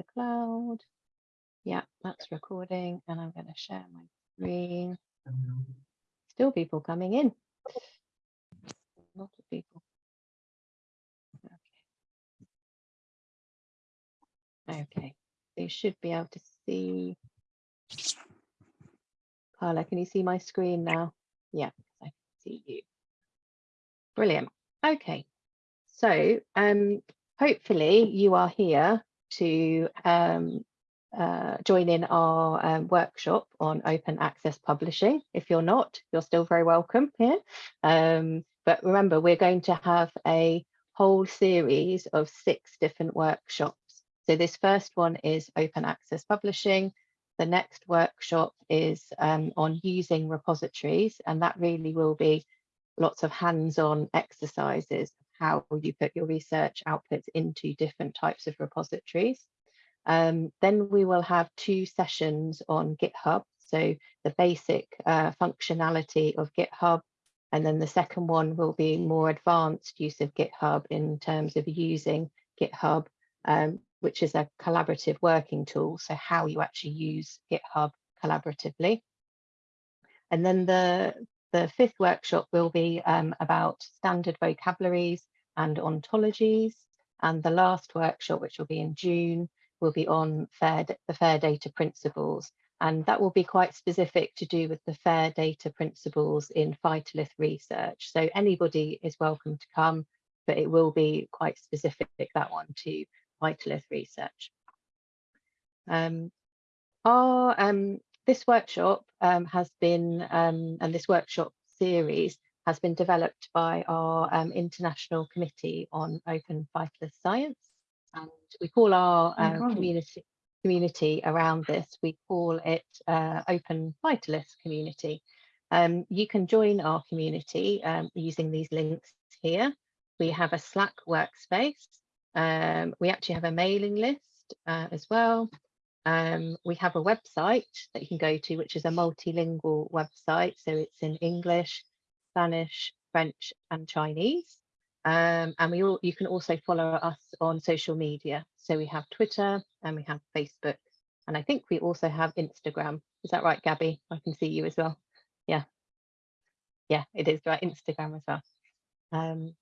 the cloud. Yeah, that's recording and I'm going to share my screen. Still people coming in. A lot of people. Okay. Okay, so should be able to see. Carla, can you see my screen now? Yeah, I can see you. Brilliant. Okay, so um, hopefully you are here to um, uh, join in our um, workshop on open access publishing. If you're not, you're still very welcome here. Um, but remember, we're going to have a whole series of six different workshops. So this first one is open access publishing. The next workshop is um, on using repositories, and that really will be lots of hands-on exercises, how you put your research outputs into different types of repositories. Um, then we will have two sessions on GitHub, so the basic uh, functionality of GitHub, and then the second one will be more advanced use of GitHub in terms of using GitHub, um, which is a collaborative working tool, so how you actually use GitHub collaboratively. And then the, the fifth workshop will be um, about standard vocabularies and ontologies. And the last workshop, which will be in June, will be on fair, the FAIR data principles. And that will be quite specific to do with the FAIR data principles in phytolith research. So anybody is welcome to come, but it will be quite specific, that one, to phytolith research. Um, our, um, this workshop um, has been, um, and this workshop series has been developed by our um, International Committee on Open Phytolith Science and we call our uh, community community around this, we call it uh, Open Phytolith Community. Um, you can join our community um, using these links here. We have a Slack workspace. Um, we actually have a mailing list uh, as well. Um, we have a website that you can go to, which is a multilingual website. So it's in English, Spanish, French and Chinese. Um, and we all, you can also follow us on social media. So we have Twitter and we have Facebook. And I think we also have Instagram. Is that right, Gabby? I can see you as well. Yeah. Yeah, it is right, Instagram as well. Um,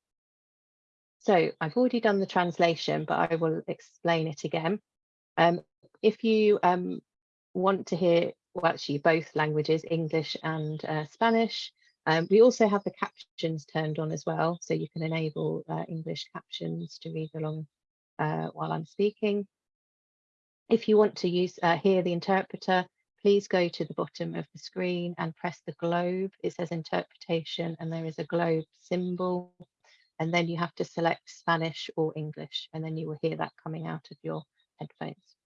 so I've already done the translation, but I will explain it again. Um, if you um, want to hear, well, actually both languages, English and uh, Spanish, um, we also have the captions turned on as well, so you can enable uh, English captions to read along uh, while I'm speaking. If you want to use uh, hear the interpreter, please go to the bottom of the screen and press the globe. It says interpretation and there is a globe symbol. And then you have to select Spanish or English, and then you will hear that coming out of your headphones.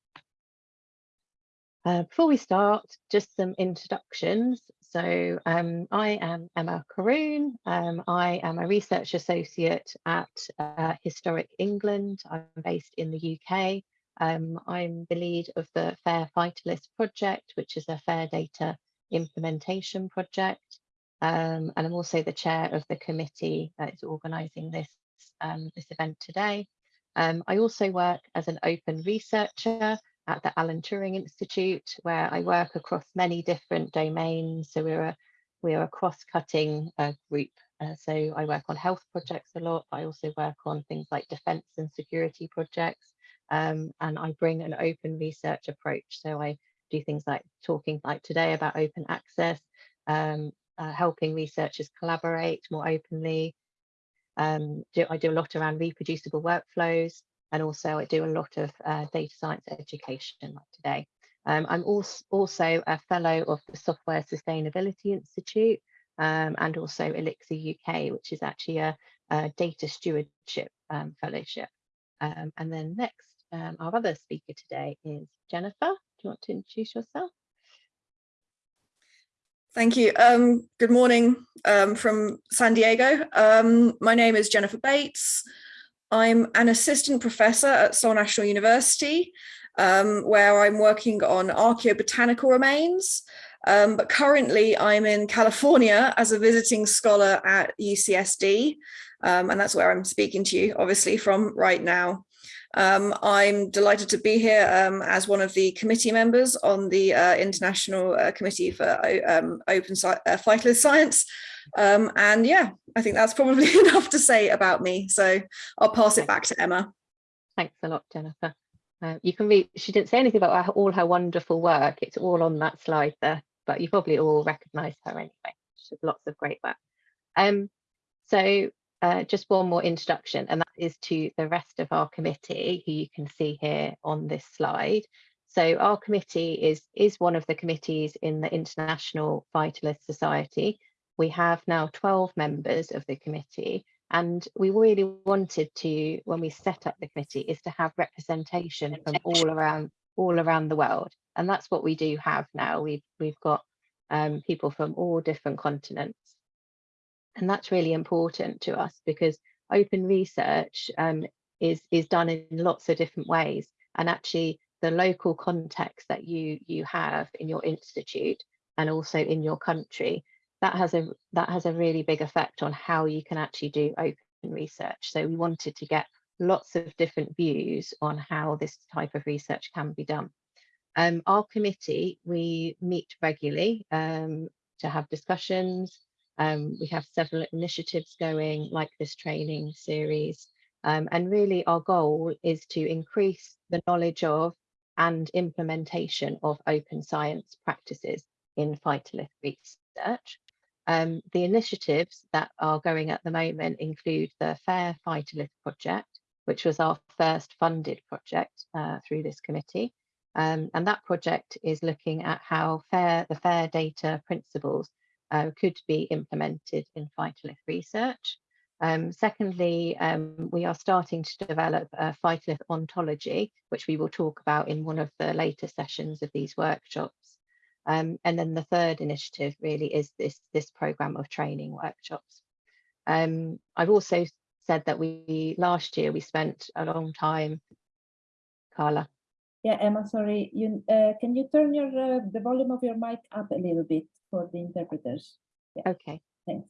Uh, before we start, just some introductions. So um, I am Emma Karoune. Um, I am a research associate at uh, Historic England. I'm based in the UK. Um, I'm the lead of the Fair Phytolith project, which is a fair data implementation project. Um, and I'm also the chair of the committee that is organising this, um, this event today. Um, I also work as an open researcher at the Alan Turing Institute, where I work across many different domains. So we're a we're a cross-cutting uh, group. Uh, so I work on health projects a lot. I also work on things like defense and security projects. Um, and I bring an open research approach. So I do things like talking like today about open access, um, uh, helping researchers collaborate more openly. Um, do, I do a lot around reproducible workflows, and also I do a lot of uh, data science education like today. Um, I'm also, also a fellow of the Software Sustainability Institute um, and also Elixir UK, which is actually a, a data stewardship um, fellowship. Um, and then next, um, our other speaker today is Jennifer. Do you want to introduce yourself? Thank you. Um, good morning from San Diego. My name is Jennifer Bates. I'm an assistant professor at Seoul National University, um, where I'm working on archaeobotanical remains. Um, but currently I'm in California as a visiting scholar at UCSD, um, and that's where I'm speaking to you, obviously, from right now. Um, I'm delighted to be here um, as one of the committee members on the uh, International uh, Committee for um, Open Sci uh, Science. Um, and yeah, I think that's probably enough to say about me. So I'll pass it back to Emma. Thanks a lot, Jennifer. Uh, you can read, she didn't say anything about her, all her wonderful work. It's all on that slide there, but you probably all recognize her anyway. She does lots of great work. Um, so uh, just one more introduction, and that is to the rest of our committee, who you can see here on this slide. So our committee is, is one of the committees in the International Phytolith Society. We have now 12 members of the committee, and we really wanted to, when we set up the committee, is to have representation from all around all around the world. And that's what we do have now. We've, we've got um, people from all different continents. And that's really important to us because open research um, is, is done in lots of different ways. And actually the local context that you, you have in your institute and also in your country that has a that has a really big effect on how you can actually do open research. So we wanted to get lots of different views on how this type of research can be done. Um, our committee, we meet regularly um, to have discussions. Um, we have several initiatives going like this training series. Um, and really our goal is to increase the knowledge of and implementation of open science practices in phytolith research. Um, the initiatives that are going at the moment include the Fair Phytolith project, which was our first funded project uh, through this committee. Um, and that project is looking at how fair the fair data principles uh, could be implemented in phytolith research. Um, secondly, um, we are starting to develop a phytolith ontology, which we will talk about in one of the later sessions of these workshops. Um, and then the third initiative really is this, this program of training workshops. Um, I've also said that we last year we spent a long time, Carla. Yeah, Emma, sorry, you, uh, can you turn your uh, the volume of your mic up a little bit for the interpreters? Yeah. Okay. Thanks.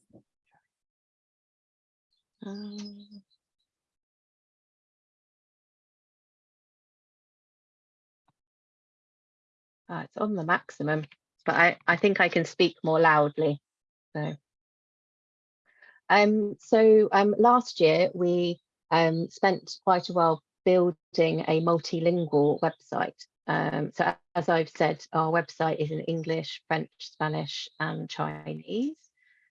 Um, Uh, it's on the maximum, but I, I think I can speak more loudly. So, um, so um, last year we um, spent quite a while building a multilingual website. Um, so as I've said, our website is in English, French, Spanish and Chinese.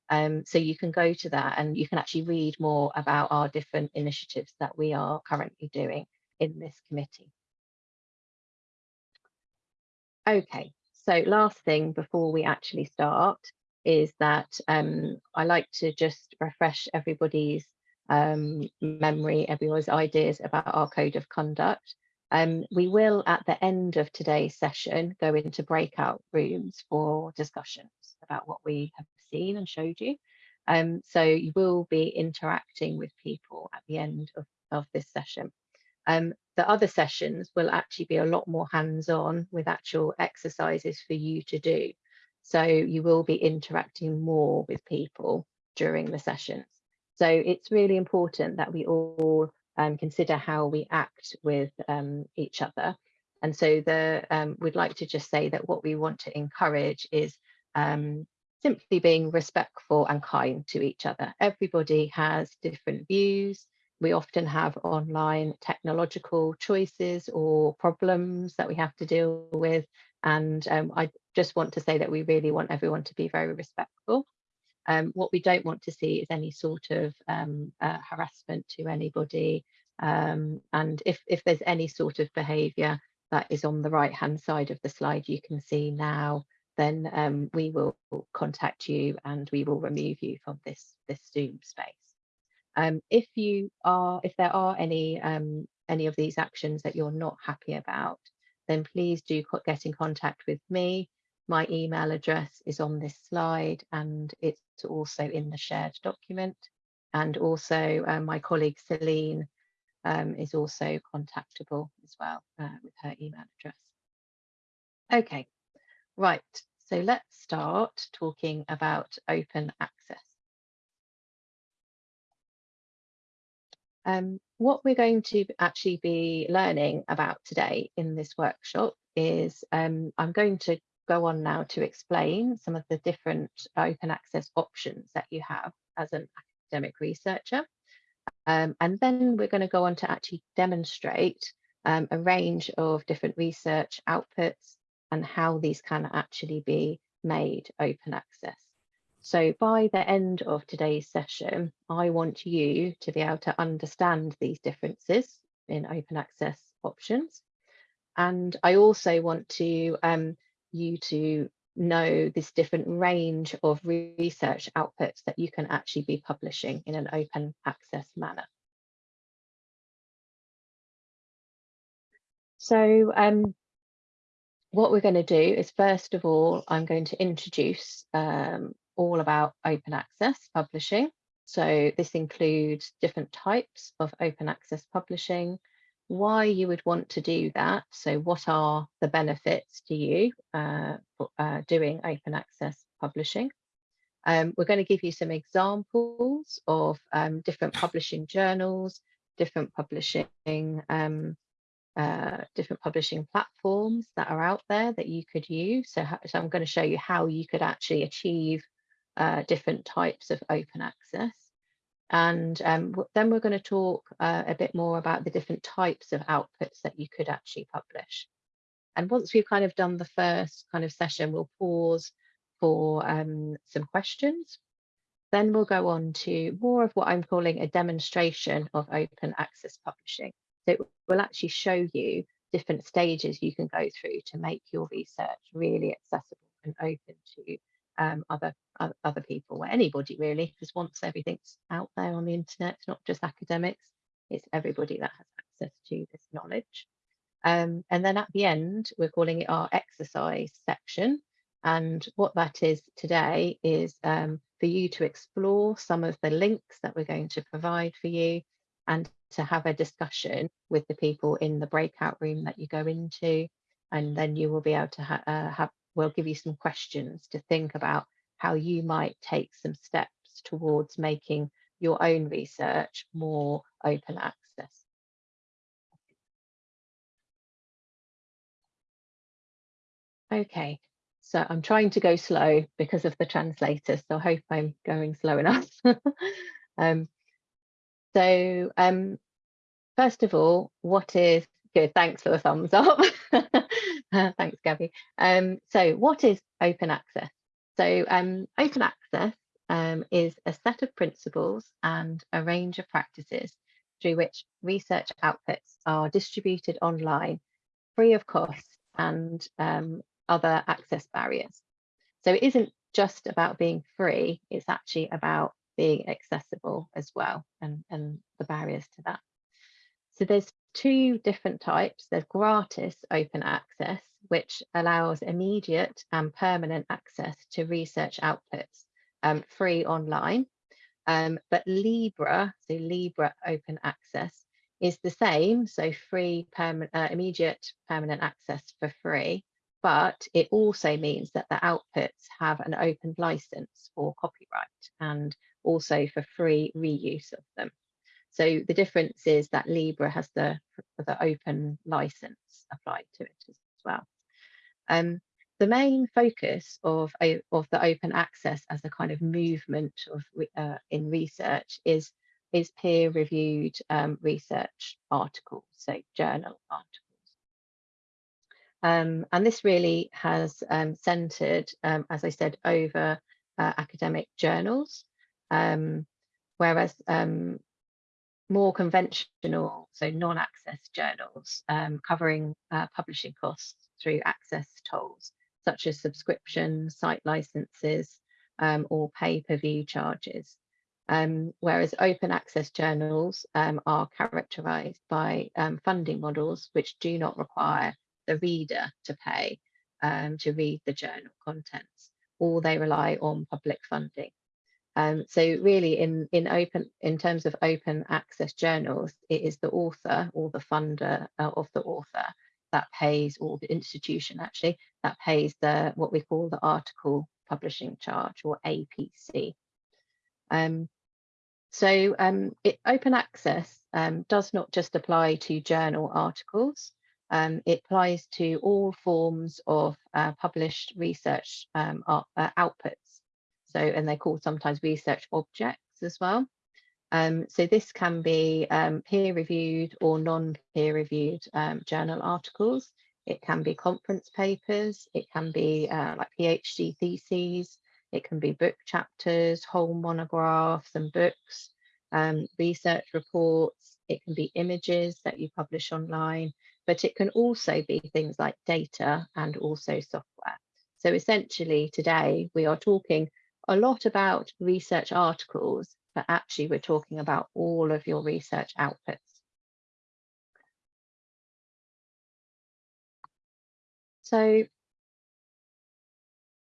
Um, so you can go to that and you can actually read more about our different initiatives that we are currently doing in this committee. Okay, so last thing before we actually start is that um, I like to just refresh everybody's um, memory, everyone's ideas about our code of conduct. Um, we will, at the end of today's session, go into breakout rooms for discussions about what we have seen and showed you. Um, so you will be interacting with people at the end of, of this session. Um, the other sessions will actually be a lot more hands-on with actual exercises for you to do. So you will be interacting more with people during the sessions. So it's really important that we all um, consider how we act with um, each other. And so the um, we'd like to just say that what we want to encourage is um, simply being respectful and kind to each other. Everybody has different views, we often have online technological choices or problems that we have to deal with. And um, I just want to say that we really want everyone to be very respectful. Um, what we don't want to see is any sort of um, uh, harassment to anybody. Um, and if, if there's any sort of behaviour that is on the right hand side of the slide you can see now, then um, we will contact you and we will remove you from this, this Zoom space. Um, if you are, if there are any um, any of these actions that you're not happy about, then please do get in contact with me. My email address is on this slide and it's also in the shared document. And also uh, my colleague Celine um, is also contactable as well uh, with her email address. Okay, right. So let's start talking about open access. Um, what we're going to actually be learning about today in this workshop is um, I'm going to go on now to explain some of the different open access options that you have as an academic researcher. Um, and then we're going to go on to actually demonstrate um, a range of different research outputs and how these can actually be made open access. So by the end of today's session, I want you to be able to understand these differences in open access options. And I also want to um, you to know this different range of research outputs that you can actually be publishing in an open access manner. So um, what we're going to do is first of all, I'm going to introduce um, all about open access publishing. So this includes different types of open access publishing, why you would want to do that. So what are the benefits to you uh, uh, doing open access publishing? Um, we're going to give you some examples of um, different publishing journals, different publishing um, uh, different publishing platforms that are out there that you could use. So, so I'm going to show you how you could actually achieve uh, different types of open access. And um, then we're going to talk uh, a bit more about the different types of outputs that you could actually publish. And once we've kind of done the first kind of session, we'll pause for um, some questions. Then we'll go on to more of what I'm calling a demonstration of open access publishing. So it will actually show you different stages you can go through to make your research really accessible and open to um, other other people or anybody really because once everything's out there on the internet it's not just academics it's everybody that has access to this knowledge. Um, and then at the end we're calling it our exercise section. And what that is today is um, for you to explore some of the links that we're going to provide for you and to have a discussion with the people in the breakout room that you go into. And then you will be able to ha uh, have we'll give you some questions to think about how you might take some steps towards making your own research more open access. Okay, so I'm trying to go slow because of the translator, so I hope I'm going slow enough. um, so um, first of all, what is good? Thanks for the thumbs up. Thanks, Gabby. Um, so what is open access? So um, open access um, is a set of principles and a range of practices through which research outputs are distributed online free of cost and um, other access barriers. So it isn't just about being free, it's actually about being accessible as well and, and the barriers to that. So there's two different types. There's gratis open access, which allows immediate and permanent access to research outputs um, free online. Um, but Libre, so Libre open access, is the same, so free, permanent, uh, immediate permanent access for free, but it also means that the outputs have an open license for copyright and also for free reuse of them. So the difference is that Libre has the, the open license applied to it as well. Um, the main focus of, of the open access as a kind of movement of uh, in research is, is peer-reviewed um, research articles, so journal articles. Um, and this really has um, centered, um, as I said, over uh, academic journals, um, whereas um, more conventional, so non-access journals um, covering uh, publishing costs through access tolls, such as subscription, site licenses, um, or pay-per-view charges. Um, whereas open access journals um, are characterized by um, funding models which do not require the reader to pay um, to read the journal contents, or they rely on public funding. Um, so really in, in open in terms of open access journals, it is the author or the funder uh, of the author that pays or the institution actually that pays the what we call the article publishing charge or APC. Um, So um, it, open access um, does not just apply to journal articles. Um, it applies to all forms of uh, published research um, uh, outputs. So, and they're called sometimes research objects as well. Um, so this can be um, peer-reviewed or non-peer reviewed um, journal articles. It can be conference papers. It can be uh, like PhD theses. It can be book chapters, whole monographs and books, um, research reports. It can be images that you publish online, but it can also be things like data and also software. So essentially today we are talking a lot about research articles, but actually we're talking about all of your research outputs. So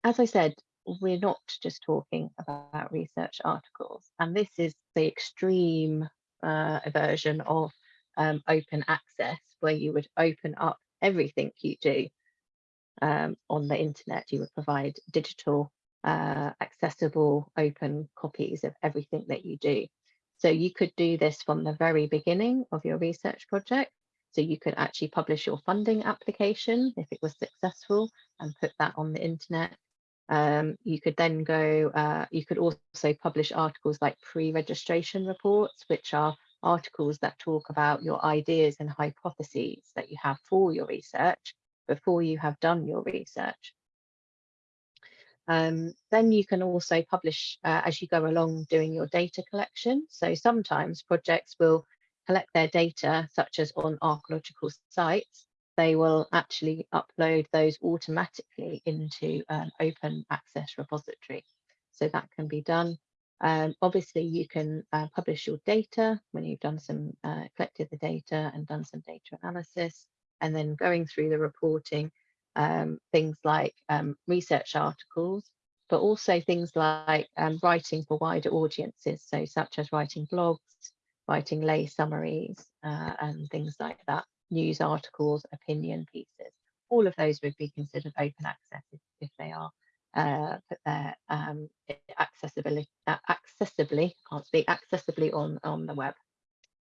as I said, we're not just talking about research articles, and this is the extreme uh, version of um, open access, where you would open up everything you do um, on the internet. You would provide digital, uh, accessible, open copies of everything that you do. So you could do this from the very beginning of your research project. So you could actually publish your funding application if it was successful and put that on the internet um, you could then go, uh, you could also publish articles like pre-registration reports, which are articles that talk about your ideas and hypotheses that you have for your research before you have done your research. Um, then you can also publish uh, as you go along doing your data collection. So sometimes projects will collect their data, such as on archaeological sites, they will actually upload those automatically into an open access repository. So that can be done. Um, obviously, you can uh, publish your data when you've done some, uh, collected the data and done some data analysis, and then going through the reporting, um, things like um, research articles, but also things like um, writing for wider audiences, so such as writing blogs, writing lay summaries, uh, and things like that news articles, opinion pieces. All of those would be considered open access if, if they are uh, put there um, accessibility, uh, accessibly, can't speak, accessibly on, on the web.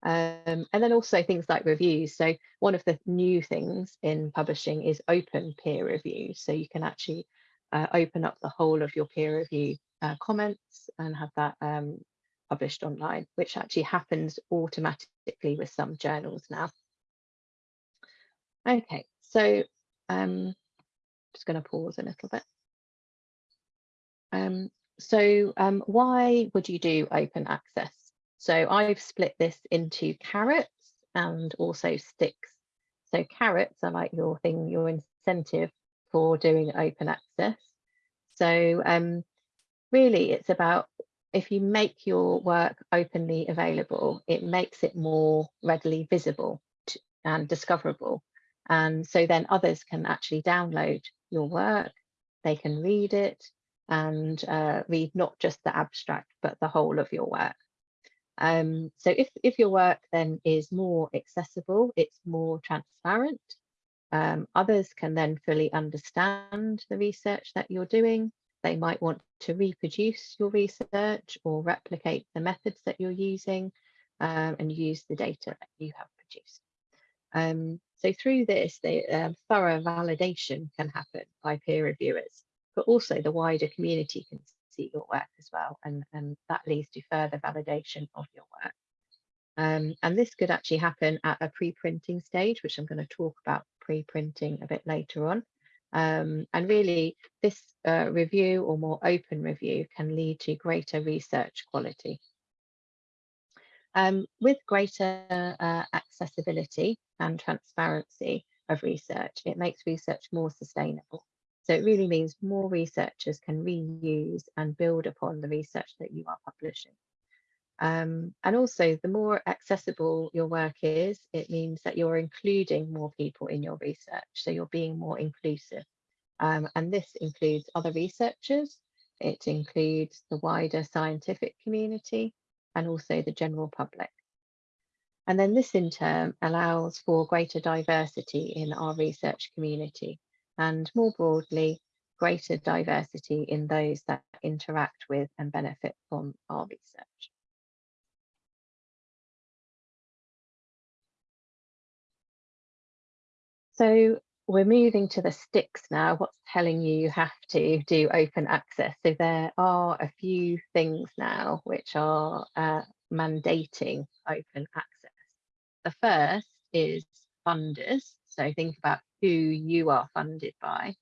Um, and then also things like reviews. So one of the new things in publishing is open peer review. So you can actually uh, open up the whole of your peer review uh, comments and have that um, published online, which actually happens automatically with some journals now. Okay, so um, just going to pause a little bit. Um, so um, why would you do open access? So I've split this into carrots and also sticks. So carrots are like your thing, your incentive for doing open access. So um, really it's about if you make your work openly available, it makes it more readily visible and discoverable. And so then others can actually download your work, they can read it and uh, read not just the abstract, but the whole of your work. Um, so if, if your work then is more accessible, it's more transparent, um, others can then fully understand the research that you're doing. They might want to reproduce your research or replicate the methods that you're using um, and use the data that you have produced. Um, so through this, the um, thorough validation can happen by peer reviewers, but also the wider community can see your work as well, and, and that leads to further validation of your work. Um, and this could actually happen at a pre-printing stage, which I'm going to talk about pre-printing a bit later on. Um, and really, this uh, review or more open review can lead to greater research quality. Um, with greater uh, accessibility and transparency of research, it makes research more sustainable. So it really means more researchers can reuse and build upon the research that you are publishing. Um, and also, the more accessible your work is, it means that you're including more people in your research. So you're being more inclusive. Um, and this includes other researchers, it includes the wider scientific community, and also the general public. And then this in turn allows for greater diversity in our research community and more broadly, greater diversity in those that interact with and benefit from our research. So we're moving to the sticks now. What's telling you you have to do open access? So there are a few things now which are uh, mandating open access. The first is funders so think about who you are funded by.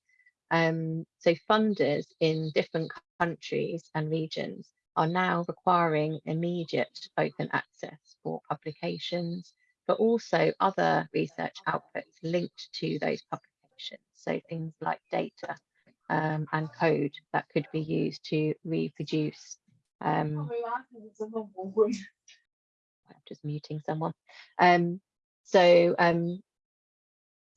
Um, so funders in different countries and regions are now requiring immediate open access for publications, but also other research outputs linked to those publications. So things like data um, and code that could be used to reproduce. Um, I'm just muting someone. Um, so, um,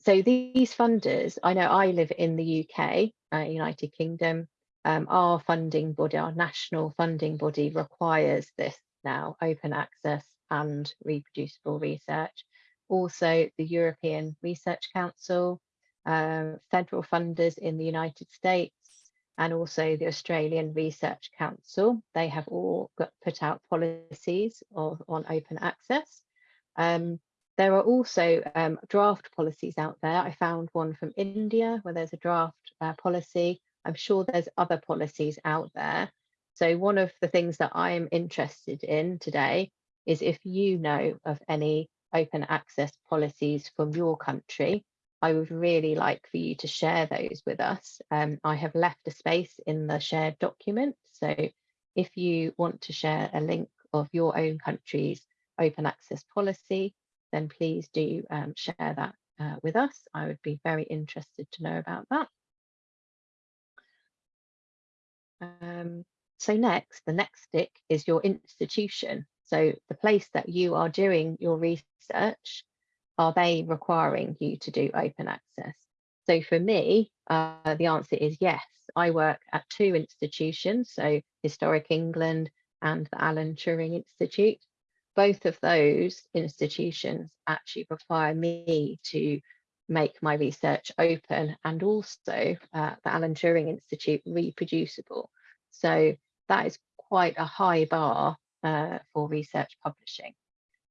so these funders, I know I live in the UK, uh, United Kingdom. Um, our funding body, our national funding body requires this now, open access and reproducible research. Also, the European Research Council, um, federal funders in the United States, and also the Australian Research Council. They have all got put out policies of, on open access. Um, there are also um, draft policies out there. I found one from India where there's a draft uh, policy. I'm sure there's other policies out there. So one of the things that I am interested in today is if you know of any open access policies from your country, I would really like for you to share those with us. Um, I have left a space in the shared document. So if you want to share a link of your own country's open access policy, then please do um, share that uh, with us. I would be very interested to know about that. Um, so next, the next stick is your institution. So the place that you are doing your research, are they requiring you to do open access? So for me, uh, the answer is yes. I work at two institutions, so Historic England and the Alan Turing Institute. Both of those institutions actually require me to make my research open and also uh, the Alan Turing Institute reproducible. So that is quite a high bar uh, for research publishing.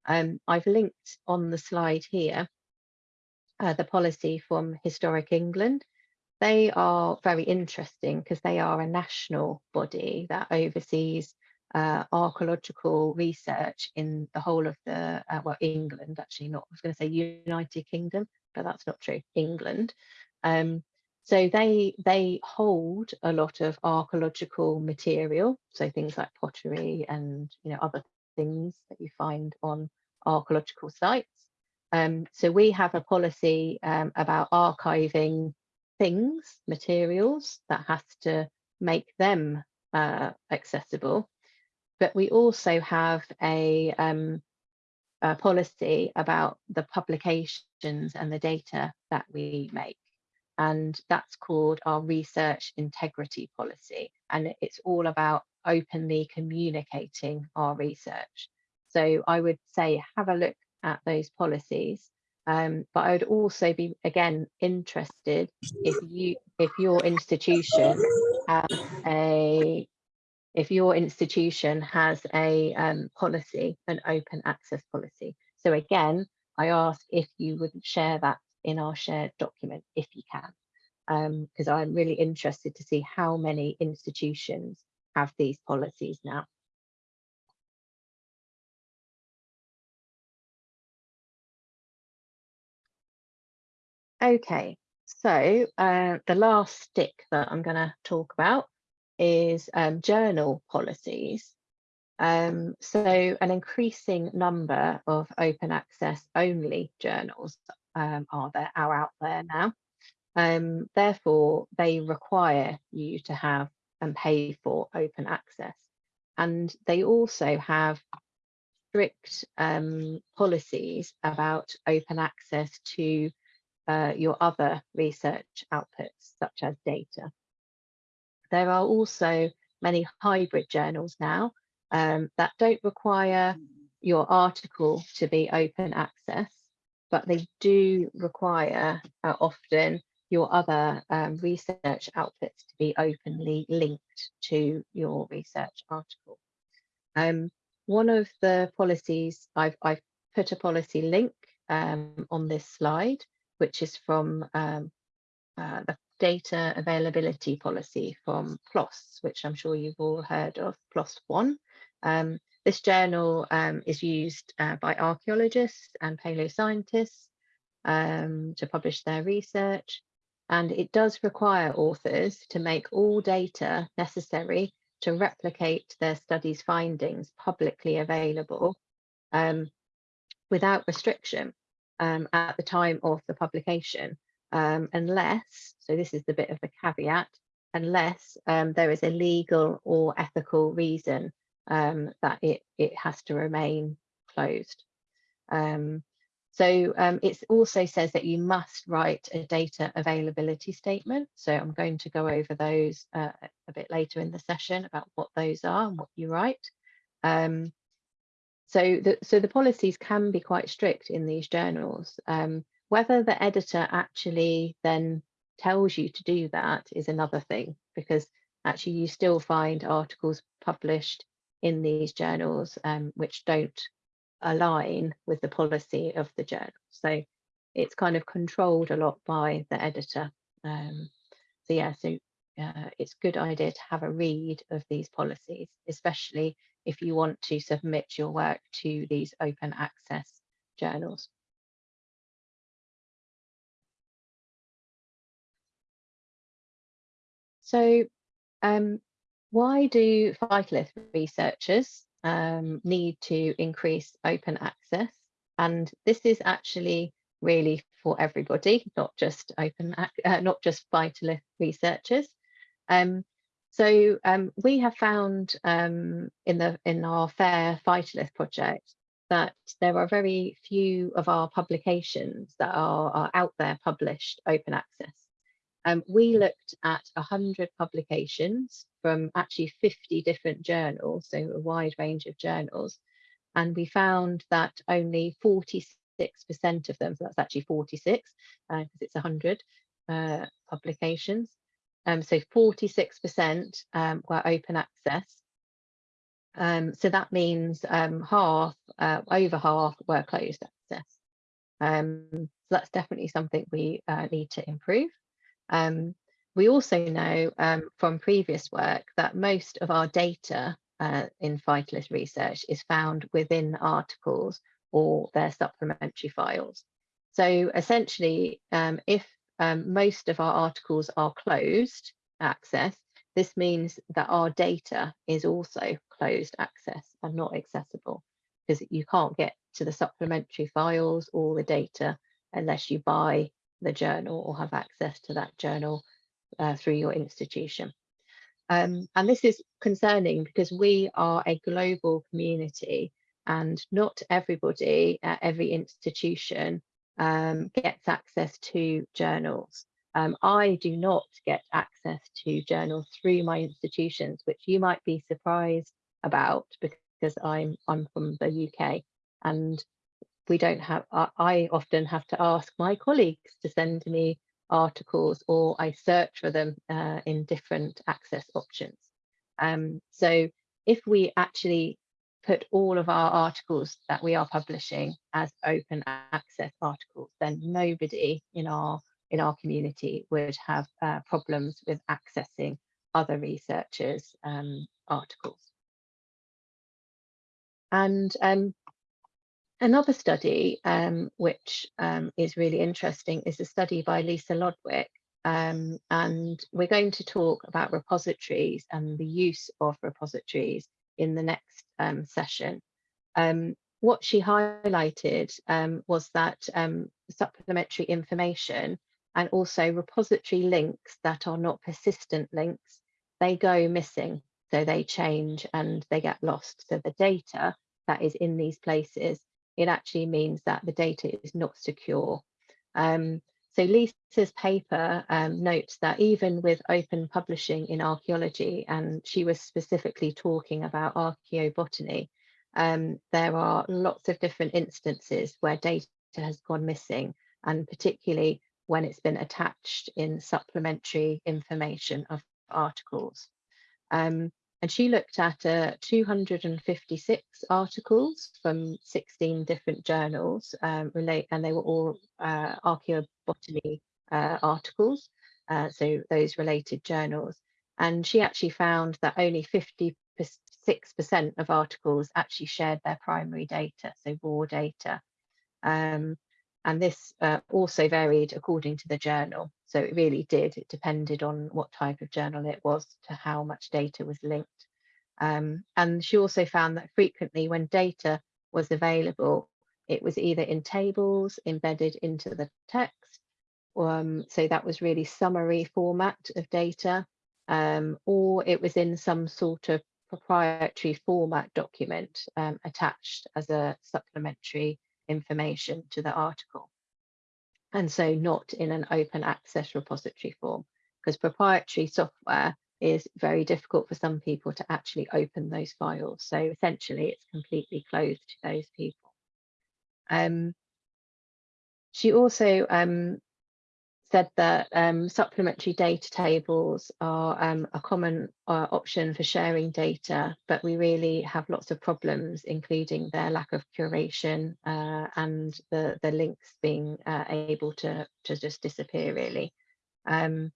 Um, I've linked on the slide here uh, the policy from Historic England. They are very interesting because they are a national body that oversees uh, archaeological research in the whole of the, uh, well, England, actually not, I was going to say United Kingdom, but that's not true, England. Um, so they they hold a lot of archaeological material, so things like pottery and you know other things that you find on archaeological sites. Um, so we have a policy um, about archiving things, materials that has to make them uh, accessible. But we also have a, um, a policy about the publications and the data that we make. And that's called our research integrity policy. And it's all about openly communicating our research. So i would say have a look at those policies. Um, but i would also be again interested if you if your institution has a if your institution has a um, policy an open access policy so again i ask if you would share that in our shared document if you can, because um, I'm really interested to see how many institutions have these policies now. Okay, so uh, the last stick that I'm going to talk about is um, journal policies. Um, so an increasing number of open access only journals um, are there are out there now. Um, therefore, they require you to have and pay for open access. And they also have strict um, policies about open access to uh, your other research outputs, such as data. There are also many hybrid journals now um, that don't require your article to be open access, but they do require uh, often your other um, research outputs to be openly linked to your research article. Um, one of the policies, I've, I've put a policy link um, on this slide, which is from um, uh, the data availability policy from PLOS, which I'm sure you've all heard of, PLOS 1. Um, this journal um, is used uh, by archaeologists and paleoscientists um, to publish their research. And it does require authors to make all data necessary to replicate their study's findings publicly available um, without restriction um, at the time of the publication, um, unless, so this is the bit of the caveat, unless um, there is a legal or ethical reason um, that it, it has to remain closed. Um, so um, it also says that you must write a data availability statement. So I'm going to go over those uh, a bit later in the session about what those are and what you write. Um, so, the, so the policies can be quite strict in these journals. Um, whether the editor actually then tells you to do that is another thing, because actually you still find articles published in these journals um, which don't align with the policy of the journal. So it's kind of controlled a lot by the editor. Um, so yeah, so uh, it's a good idea to have a read of these policies, especially if you want to submit your work to these open access journals. So um, why do phytolith researchers um, need to increase open access? And this is actually really for everybody, not just open, uh, not just phytolith researchers. Um, so um, we have found um, in the in our FAIR Phytolith project that there are very few of our publications that are, are out there published open access. Um, we looked at 100 publications from actually 50 different journals, so a wide range of journals, and we found that only 46% of them, so that's actually 46 because uh, it's 100 uh, publications, um, so 46% um, were open access. Um, so that means um, half, uh, over half were closed access. Um, so that's definitely something we uh, need to improve. Um, we also know um, from previous work that most of our data uh, in phytolith research is found within articles or their supplementary files. So essentially, um, if um, most of our articles are closed access, this means that our data is also closed access and not accessible because you can't get to the supplementary files or the data unless you buy the journal or have access to that journal uh, through your institution. Um, and this is concerning because we are a global community and not everybody at every institution um, gets access to journals. Um, I do not get access to journals through my institutions, which you might be surprised about because I'm I'm from the UK and we don't have, I often have to ask my colleagues to send me articles or I search for them uh, in different access options. Um, so if we actually put all of our articles that we are publishing as open access articles, then nobody in our in our community would have uh, problems with accessing other researchers' um, articles. And um, Another study, um, which um, is really interesting, is a study by Lisa Lodwick. Um, and we're going to talk about repositories and the use of repositories in the next um, session. Um, what she highlighted um, was that supplementary information and also repository links that are not persistent links, they go missing. So they change and they get lost. So the data that is in these places it actually means that the data is not secure. Um, so Lisa's paper um, notes that even with open publishing in archaeology, and she was specifically talking about archaeobotany, um, there are lots of different instances where data has gone missing, and particularly when it's been attached in supplementary information of articles. Um, and she looked at uh, 256 articles from 16 different journals um, relate, and they were all uh, archaeobotany uh, articles, uh, so those related journals. And she actually found that only 56% of articles actually shared their primary data, so raw data. Um, and this uh, also varied according to the journal. So it really did, it depended on what type of journal it was to how much data was linked. Um, and she also found that frequently when data was available, it was either in tables embedded into the text. Um, so that was really summary format of data, um, or it was in some sort of proprietary format document um, attached as a supplementary information to the article and so not in an open access repository form because proprietary software is very difficult for some people to actually open those files. So essentially it's completely closed to those people. Um, she also um, said that um, supplementary data tables are um, a common uh, option for sharing data, but we really have lots of problems, including their lack of curation uh, and the, the links being uh, able to, to just disappear really. Um,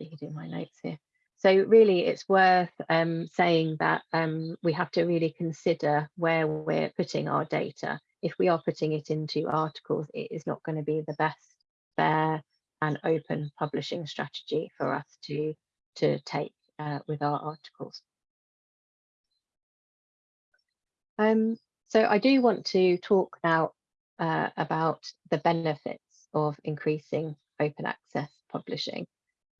reading my notes here. So really it's worth um, saying that um, we have to really consider where we're putting our data. If we are putting it into articles, it is not going to be the best fair and open publishing strategy for us to, to take uh, with our articles. Um, so I do want to talk now uh, about the benefits of increasing open access publishing.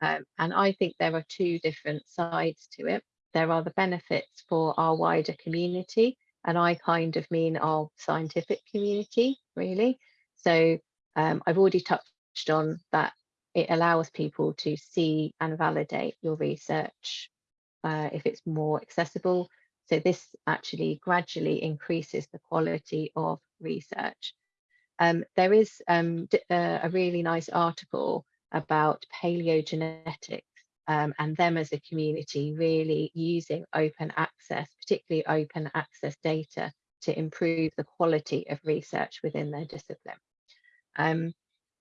Um, and I think there are two different sides to it. There are the benefits for our wider community, and I kind of mean our scientific community, really. So um, I've already touched on that it allows people to see and validate your research uh, if it's more accessible. So this actually gradually increases the quality of research. Um, there is um, uh, a really nice article about paleogenetics um, and them as a community really using open access, particularly open access data to improve the quality of research within their discipline.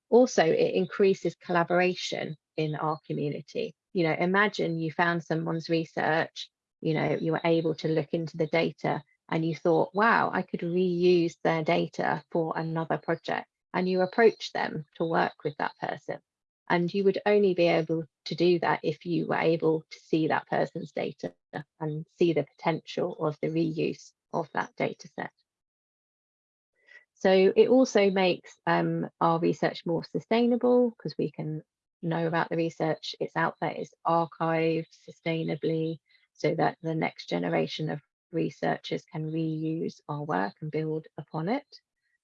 Also it increases collaboration in our community. You know imagine you found someone's research you know you were able to look into the data and you thought wow i could reuse their data for another project and you approach them to work with that person. And you would only be able to do that if you were able to see that person's data and see the potential of the reuse of that data set so it also makes um, our research more sustainable because we can know about the research, it's out there, it's archived sustainably so that the next generation of researchers can reuse our work and build upon it.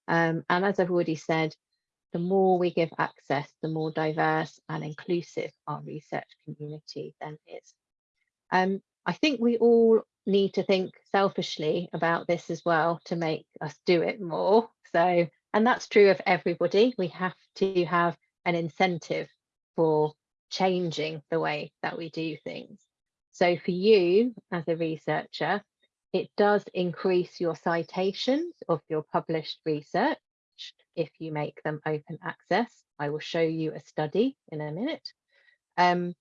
Um, and as I've already said, the more we give access, the more diverse and inclusive our research community then is. Um, I think we all need to think selfishly about this as well to make us do it more. So, and that's true of everybody. We have to have an incentive for changing the way that we do things. So for you as a researcher, it does increase your citations of your published research if you make them open access. I will show you a study in a minute. Um,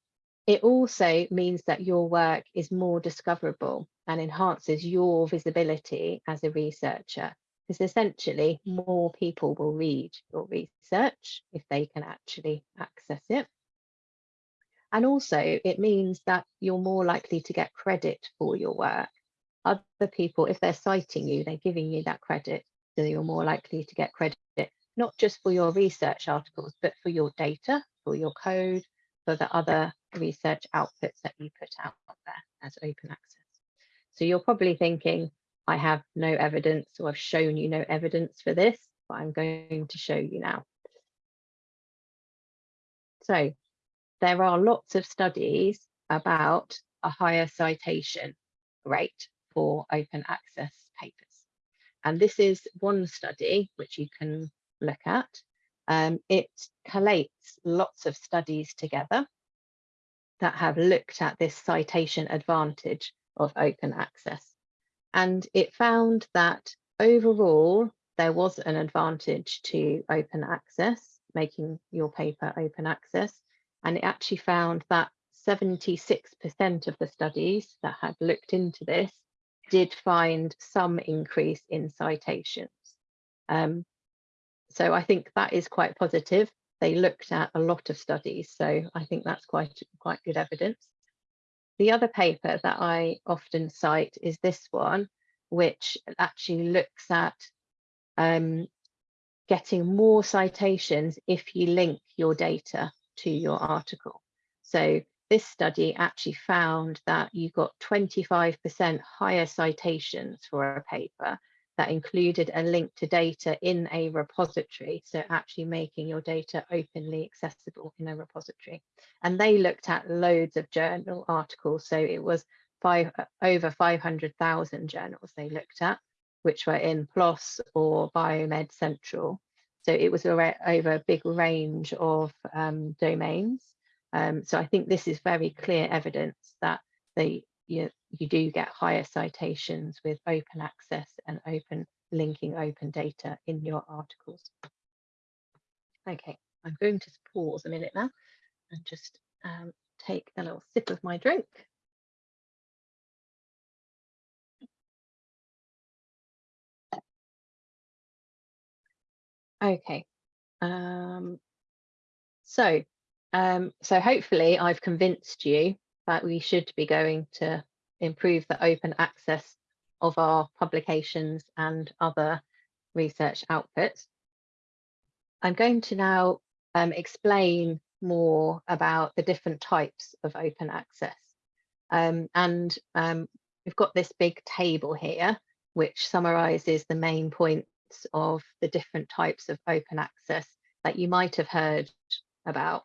it also means that your work is more discoverable and enhances your visibility as a researcher because essentially more people will read your research if they can actually access it. And also it means that you're more likely to get credit for your work. Other people, if they're citing you, they're giving you that credit, so you're more likely to get credit, not just for your research articles, but for your data, for your code, for the other research outputs that you put out there as open access. So you're probably thinking, I have no evidence or I've shown you no evidence for this, but I'm going to show you now. So there are lots of studies about a higher citation rate for open access papers. And this is one study which you can look at. Um, it collates lots of studies together that have looked at this citation advantage of open access. And it found that overall, there was an advantage to open access, making your paper open access. And it actually found that 76% of the studies that had looked into this did find some increase in citations. Um, so I think that is quite positive. They looked at a lot of studies, so I think that's quite, quite good evidence. The other paper that I often cite is this one, which actually looks at um, getting more citations if you link your data to your article. So this study actually found that you got 25% higher citations for a paper that included a link to data in a repository. So actually making your data openly accessible in a repository. And they looked at loads of journal articles. So it was five over 500,000 journals they looked at, which were in PLOS or Biomed Central. So it was over a big range of um, domains. Um, so I think this is very clear evidence that they you, you do get higher citations with open access and open linking open data in your articles. Okay, I'm going to pause a minute now and just um, take a little sip of my drink. Okay, um, so um, so hopefully I've convinced you that we should be going to improve the open access of our publications and other research outputs. I'm going to now um, explain more about the different types of open access. Um, and um, we've got this big table here, which summarizes the main points of the different types of open access that you might have heard about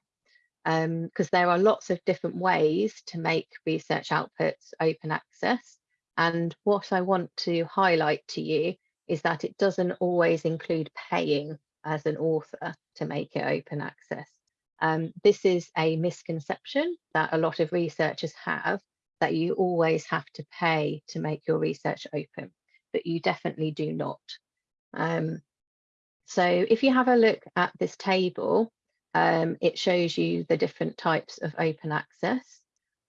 because um, there are lots of different ways to make research outputs open access. And what I want to highlight to you is that it doesn't always include paying as an author to make it open access. Um, this is a misconception that a lot of researchers have that you always have to pay to make your research open, but you definitely do not. Um, so if you have a look at this table, um, it shows you the different types of open access.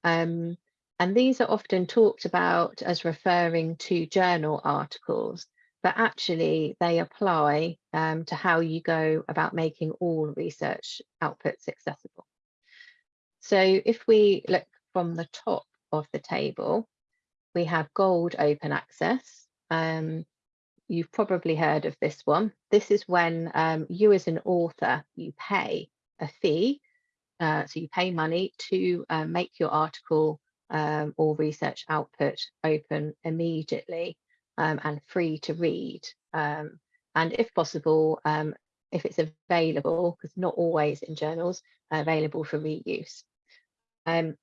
Um, and these are often talked about as referring to journal articles, but actually they apply um, to how you go about making all research outputs accessible. So if we look from the top of the table, we have gold open access. Um, you've probably heard of this one. This is when um, you as an author, you pay a fee. Uh, so you pay money to uh, make your article um, or research output open immediately um, and free to read. Um, and if possible, um, if it's available, because not always in journals, available for reuse. Um,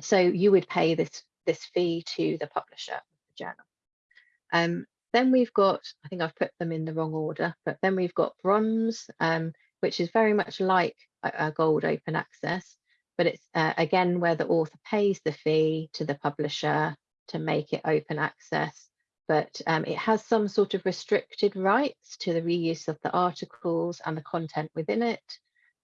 so you would pay this, this fee to the publisher of the journal. Then we've got, I think I've put them in the wrong order, but then we've got bronze, um, which is very much like a, gold open access, but it's uh, again where the author pays the fee to the publisher to make it open access, but um, it has some sort of restricted rights to the reuse of the articles and the content within it.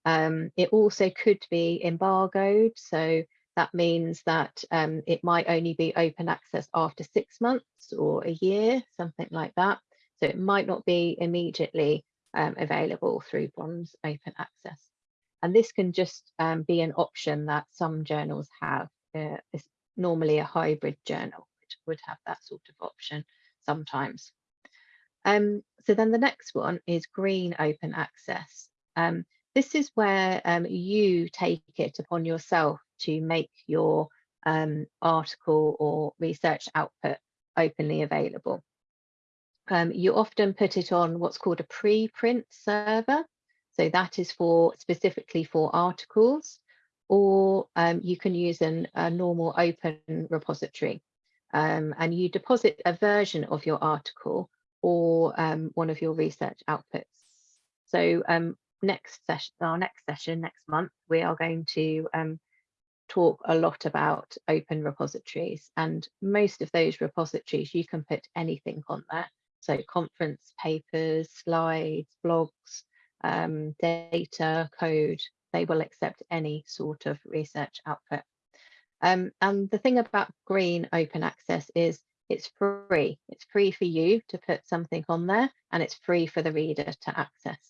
Um, it also could be embargoed, so that means that um, it might only be open access after six months or a year, something like that. So it might not be immediately um, available through Bronze Open Access. And this can just um, be an option that some journals have. Uh, it's normally a hybrid journal, which would have that sort of option sometimes. Um, so then the next one is green open access. Um, this is where um, you take it upon yourself to make your um, article or research output openly available um, you often put it on what's called a preprint server. So that is for specifically for articles, or um, you can use an, a normal open repository. Um, and you deposit a version of your article or um, one of your research outputs. So um, next session, our next session next month, we are going to um, talk a lot about open repositories and most of those repositories you can put anything on there. So conference papers, slides, blogs, um, data, code, they will accept any sort of research output. Um, and the thing about green open access is it's free. It's free for you to put something on there and it's free for the reader to access.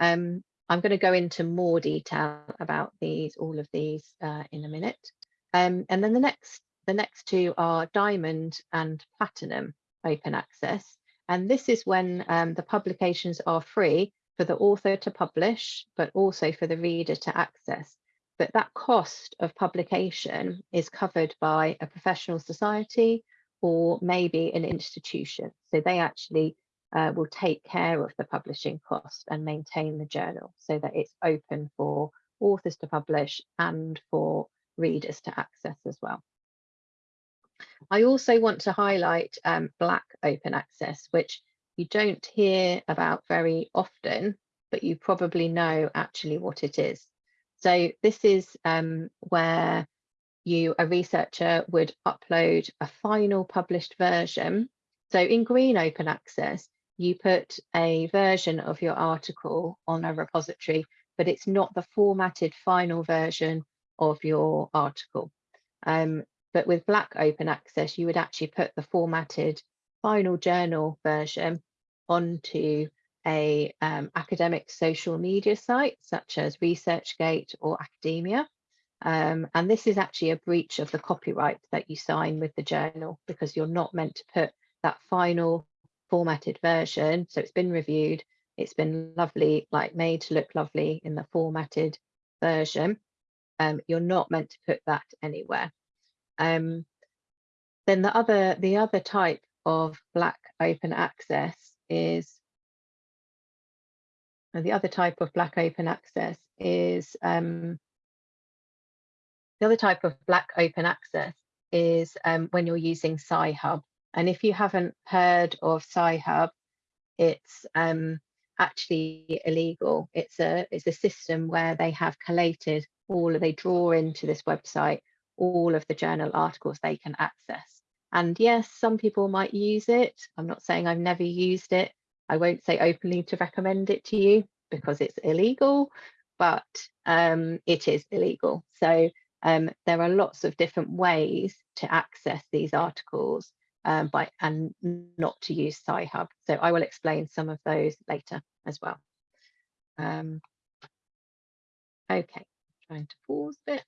Um, I'm going to go into more detail about these, all of these uh, in a minute. Um, and then the next, the next two are diamond and platinum open access. And this is when um, the publications are free for the author to publish, but also for the reader to access. But that cost of publication is covered by a professional society or maybe an institution. So they actually uh, will take care of the publishing cost and maintain the journal so that it's open for authors to publish and for readers to access as well. I also want to highlight um, Black Open Access, which you don't hear about very often, but you probably know actually what it is. So this is um, where you, a researcher, would upload a final published version. So in Green Open Access, you put a version of your article on a repository, but it's not the formatted final version of your article. Um, but with Black Open Access, you would actually put the formatted final journal version onto a um, academic social media site such as ResearchGate or Academia. Um, and this is actually a breach of the copyright that you sign with the journal because you're not meant to put that final formatted version. So it's been reviewed, it's been lovely, like made to look lovely in the formatted version. Um, you're not meant to put that anywhere. Um, then the other, the other type of black open access is the other type of black open access is um, the other type of black open access is um, when you're using Sci-Hub. And if you haven't heard of Sci-Hub, it's um, actually illegal. It's a it's a system where they have collated all they draw into this website all of the journal articles they can access. And yes, some people might use it. I'm not saying I've never used it. I won't say openly to recommend it to you because it's illegal, but um, it is illegal. So um, there are lots of different ways to access these articles um, by and not to use Sci-Hub. So I will explain some of those later as well. Um, okay, trying to pause a bit.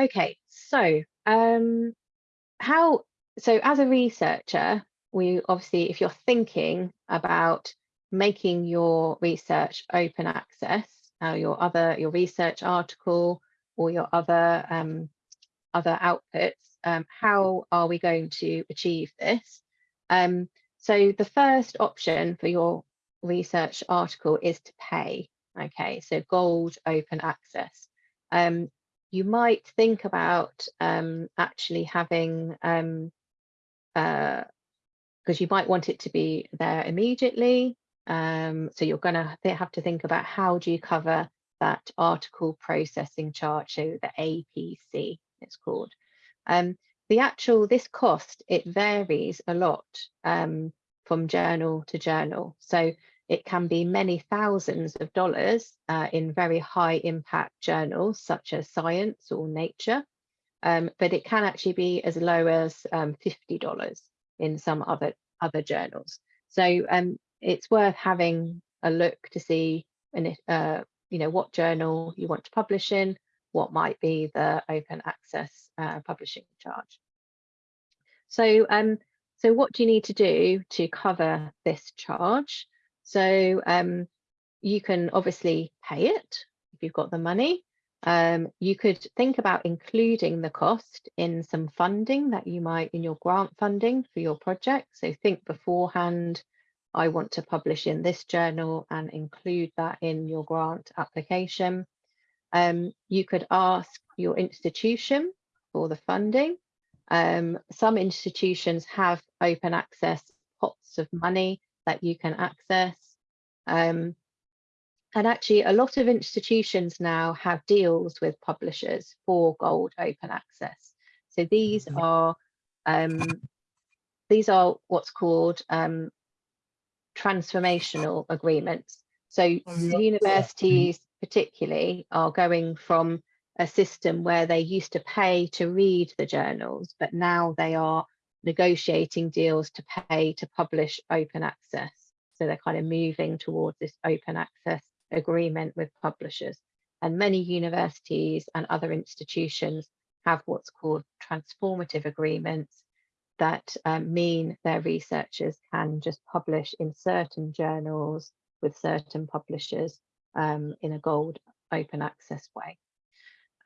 Okay, so um, how, so as a researcher, we obviously, if you're thinking about making your research open access, uh, your other, your research article or your other, um, other outputs, um, how are we going to achieve this? Um, so the first option for your research article is to pay. Okay, so gold open access. Um, you might think about um, actually having, um, uh, because you might want it to be there immediately. Um, so you're going to have to think about how do you cover that article processing charge, so the APC it's called. Um, the actual, this cost, it varies a lot um, from journal to journal. So it can be many thousands of dollars uh, in very high impact journals such as Science or Nature, um, but it can actually be as low as um, $50 in some other, other journals. So um, it's worth having a look to see uh, you know, what journal you want to publish in, what might be the open access uh, publishing charge. So, um, so what do you need to do to cover this charge? So um, you can obviously pay it if you've got the money. Um, you could think about including the cost in some funding that you might in your grant funding for your project. So think beforehand, I want to publish in this journal and include that in your grant application. Um, you could ask your institution for the funding. Um, some institutions have open access pots of money that you can access. Um, And actually, a lot of institutions now have deals with publishers for gold open access. So these are um, these are what's called um, transformational agreements. So universities particularly are going from a system where they used to pay to read the journals, but now they are negotiating deals to pay to publish open access. So they're kind of moving towards this open access agreement with publishers. And many universities and other institutions have what's called transformative agreements that um, mean their researchers can just publish in certain journals with certain publishers um, in a gold open access way.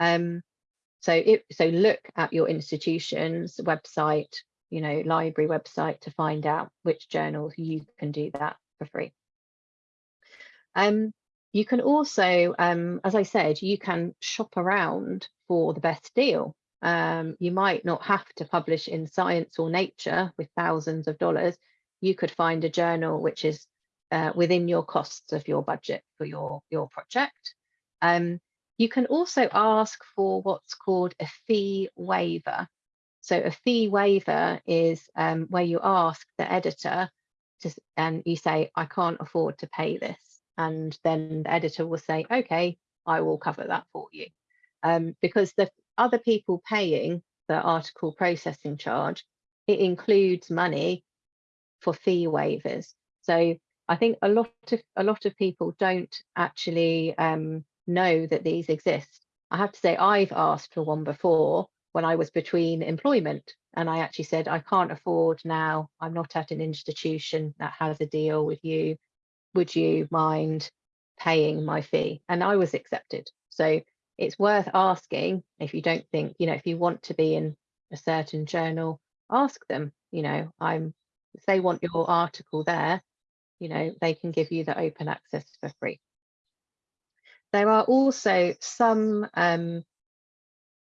Um, so, it, so look at your institution's website, you know, library website to find out which journals you can do that for free. Um, you can also, um, as I said, you can shop around for the best deal. Um, you might not have to publish in Science or Nature with thousands of dollars. You could find a journal which is uh, within your costs of your budget for your, your project. Um, you can also ask for what's called a fee waiver. So a fee waiver is um, where you ask the editor to, and you say, I can't afford to pay this. And then the editor will say, okay, I will cover that for you. Um, because the other people paying the article processing charge, it includes money for fee waivers. So I think a lot of a lot of people don't actually um, know that these exist. I have to say I've asked for one before when I was between employment and I actually said I can't afford now. I'm not at an institution that has a deal with you. Would you mind paying my fee? And I was accepted. So it's worth asking if you don't think, you know, if you want to be in a certain journal, ask them, you know, I'm if they want your article there, you know, they can give you the open access for free. There are also some um,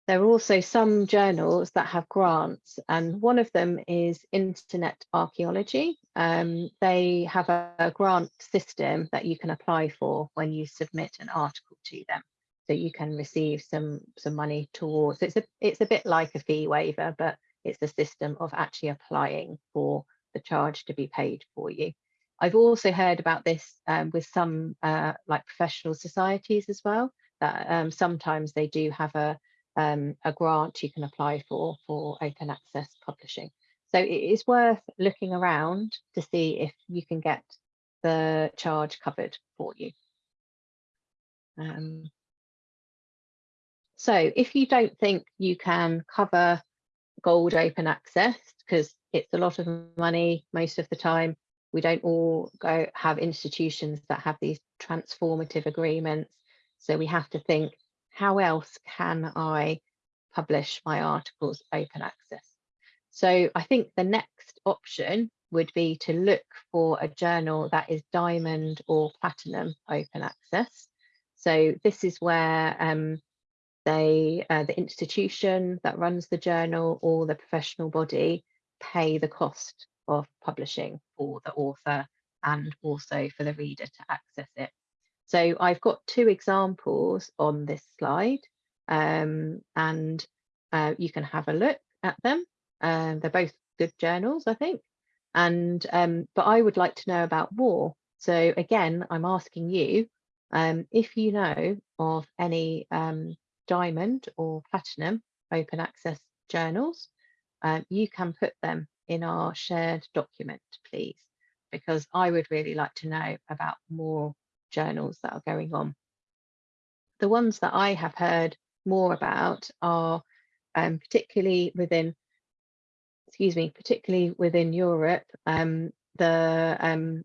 there are also some journals that have grants and one of them is Internet Archaeology. Um, they have a, a, grant system that you can apply for when you submit an article to them. So you can receive some, some money towards, it's a, it's a bit like a fee waiver, but it's a system of actually applying for the charge to be paid for you. I've also heard about this um, with some uh, like professional societies as well, that um, sometimes they do have a, um, a grant you can apply for for open access publishing. So it is worth looking around to see if you can get the charge covered for you. Um, so if you don't think you can cover gold open access, because it's a lot of money most of the time, we don't all go have institutions that have these transformative agreements. So we have to think, how else can I publish my articles open access? So I think the next option would be to look for a journal that is diamond or platinum open access. So this is where um, they, uh, the institution that runs the journal or the professional body pay the cost of publishing for the author and also for the reader to access it. So I've got two examples on this slide um, and uh, you can have a look at them. Um, they're both good journals, I think. And um, but I would like to know about more. So again, I'm asking you um, if you know of any um, diamond or platinum open access journals, um, you can put them in our shared document, please, because I would really like to know about more journals that are going on. The ones that I have heard more about are um, particularly within, excuse me, particularly within Europe, um, the um,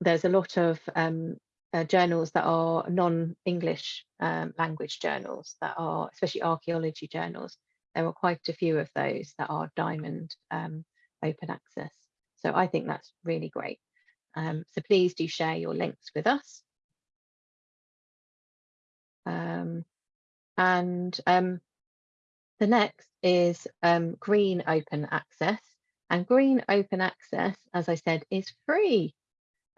there's a lot of um, uh, journals that are non-English um, language journals that are, especially archaeology journals. There are quite a few of those that are diamond um, open access. So I think that's really great. Um, so please do share your links with us. Um, and um, the next is um, green open access. And green open access, as I said, is free.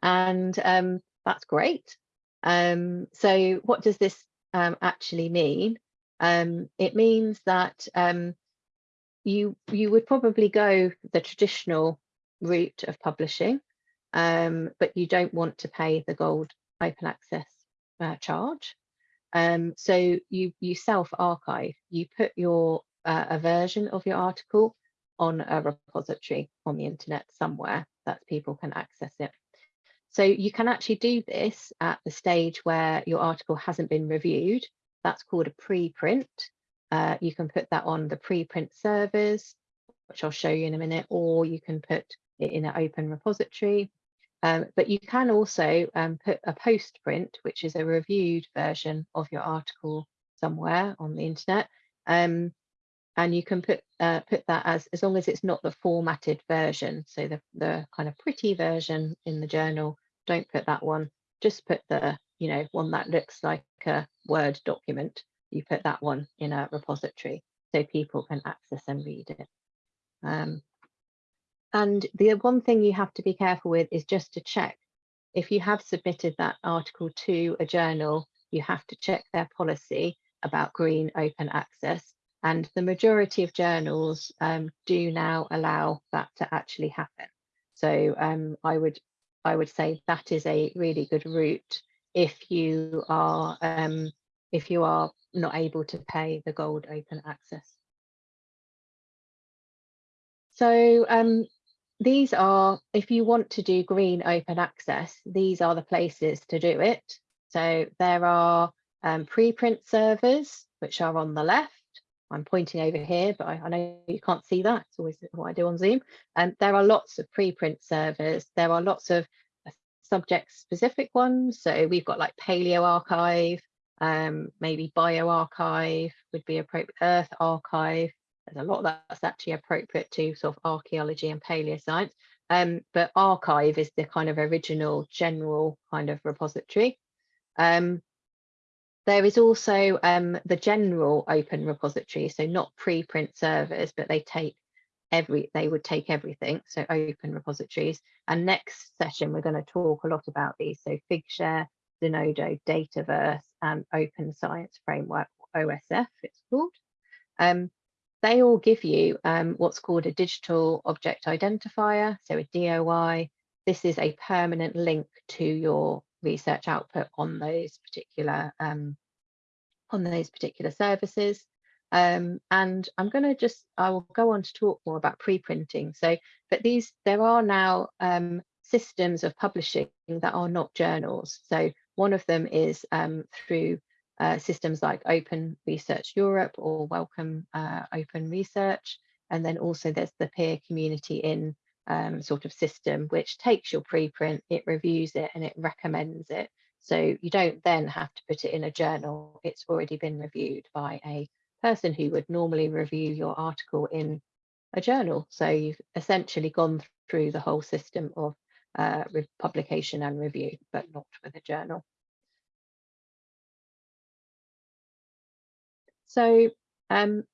And um, that's great. Um, so what does this actually mean? It means that you you would probably go the traditional route of publishing, um, but you don't want to pay the gold open access uh, charge. Um, so you you self archive. You put your uh, a version of your article on a repository on the internet somewhere that people can access it. So you can actually do this at the stage where your article hasn't been reviewed. That's called a preprint. Uh, you can put that on the preprint servers, which I'll show you in a minute, or you can put it in an open repository. Um, but you can also um, put a post print, which is a reviewed version of your article somewhere on the internet. Um, and you can put uh, put that as as long as it's not the formatted version so the the kind of pretty version in the journal don't put that one just put the you know one that looks like a word document you put that one in a repository so people can access and read it um, and the one thing you have to be careful with is just to check if you have submitted that article to a journal you have to check their policy about green open access and the majority of journals um, do now allow that to actually happen. So um, I would I would say that is a really good route if you are um, if you are not able to pay the gold open access. So um, these are, if you want to do green open access, these are the places to do it. So there are um, preprint servers, which are on the left. I'm pointing over here, but I, I, know you can't see that. It's always what I do on Zoom. And um, there are lots of preprint servers. There are lots of uh, subject specific ones. So we've got like Paleo Archive, um, maybe bioRxiv would be appropriate, Earth Archive. There's a lot that's actually appropriate to sort of archaeology and paleoscience. Um, but arXiv is the kind of original general kind of repository. Um, there is also um, the general open repository, so not preprint servers, but they take every, they would take everything, so open repositories. And next session, we're going to talk a lot about these, so Figshare, Zenodo, Dataverse, and Open Science Framework, OSF it's called. Um, they all give you um, what's called a digital object identifier, so a DOI. This is a permanent link to your research output on those particular um, on those particular services. Um, and I'm going to just, I will go on to talk more about pre-printing. So, but these, there are now um, systems of publishing that are not journals. So one of them is um, through uh, systems like Open Research Europe or Wellcome uh, Open Research. And then also there's the peer community in um, sort of system, which takes your preprint, it reviews it and it recommends it. So you don't then have to put it in a journal. It's already been reviewed by a person who would normally review your article in a journal. So you've essentially gone through the whole system of uh, publication and review, but not with a journal. So um,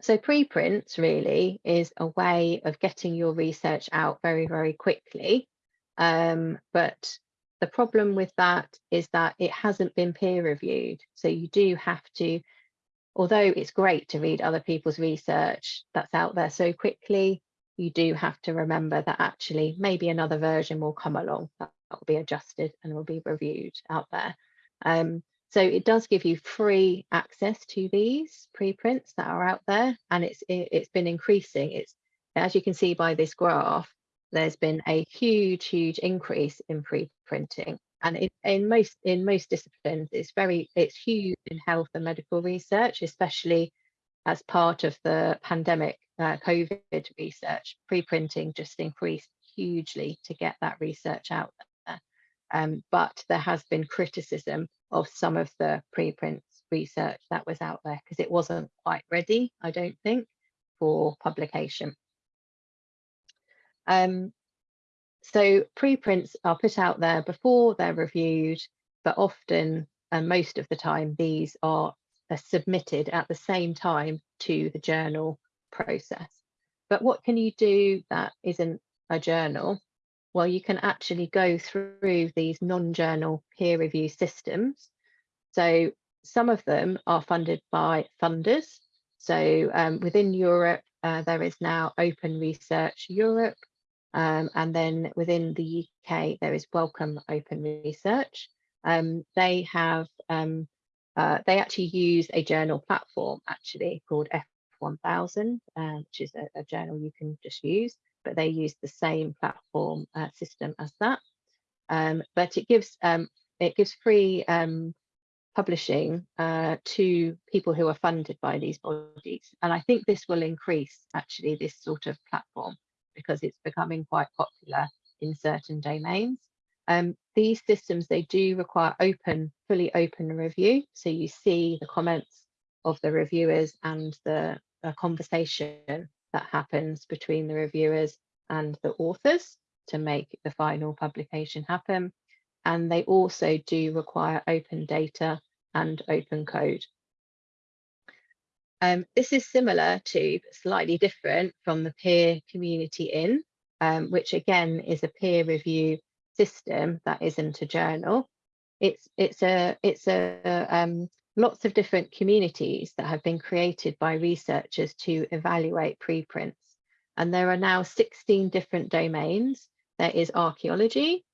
so preprints really is a way of getting your research out very, very quickly. Um, but the problem with that is that it hasn't been peer reviewed. So you do have to, although it's great to read other people's research that's out there so quickly, you do have to remember that actually maybe another version will come along that will be adjusted and will be reviewed out there. Um, so it does give you free access to these preprints that are out there, and it's it, it's been increasing. It's as you can see by this graph, there's been a huge, huge increase in preprinting, and in, in most in most disciplines, it's very it's huge in health and medical research, especially as part of the pandemic uh, COVID research. Preprinting just increased hugely to get that research out there. Um, but there has been criticism of some of the preprints research that was out there because it wasn't quite ready, I don't think, for publication. Um, so preprints are put out there before they're reviewed, but often and most of the time these are submitted at the same time to the journal process. But what can you do that isn't a journal? well, you can actually go through these non-journal peer review systems. So some of them are funded by funders. So um, within Europe, uh, there is now Open Research Europe. Um, and then within the UK, there is Wellcome Open Research. Um, they have, um, uh, they actually use a journal platform actually called F1000, uh, which is a, a, journal you can just use, but they use the same platform uh, system as that. Um, but it gives um, it gives free um, publishing uh, to people who are funded by these bodies. And I think this will increase actually this sort of platform because it's becoming quite popular in certain domains. Um, these systems, they do require open, fully open review. So you see the comments of the reviewers and the conversation that happens between the reviewers and the authors to make the final publication happen. And they also do require open data and open code. Um, this is similar to, slightly different from the peer community in, um, which again is a peer review system that isn't a journal. It's it's a it's a um, lots of different communities that have been created by researchers to evaluate preprints, and there are now 16 different domains. There is archaeology,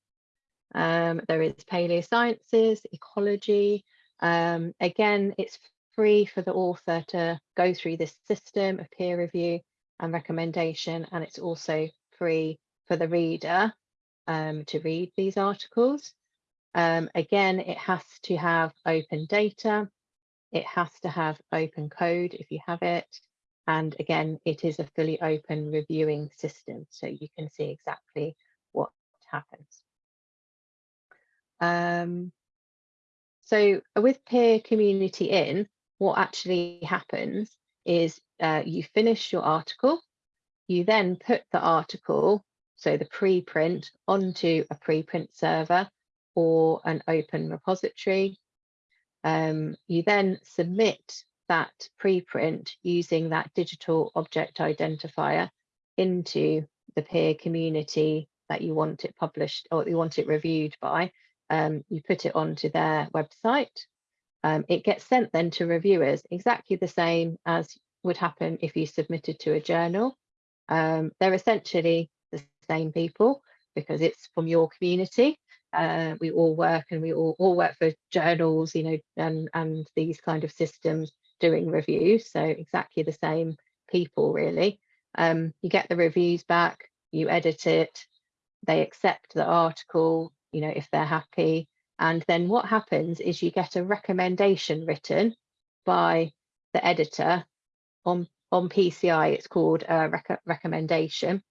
um, there is paleosciences, ecology, um, again, it's free for the author to go through this system of peer review and recommendation, and it's also free for the reader um, to read these articles. Um, again, it has to have open data. It has to have open code if you have it. And again, it is a fully open reviewing system, so you can see exactly what happens. Um, so with peer community in, what actually happens is uh, you finish your article, you then put the article, so the preprint, onto a preprint server or an open repository. Um, you then submit that preprint using that digital object identifier into the peer community that you want it published or you want it reviewed by um, you put it onto their website. Um, it gets sent then to reviewers, exactly the same as would happen if you submitted to a journal. Um, they're essentially the same people because it's from your community. Uh, we all work and we all, all work for journals, you know, and, and these kind of systems doing reviews. So exactly the same people really. Um, you get the reviews back, you edit it, they accept the article, you know, if they're happy. And then what happens is you get a recommendation written by the editor on, on PCI, it's called a rec recommendation.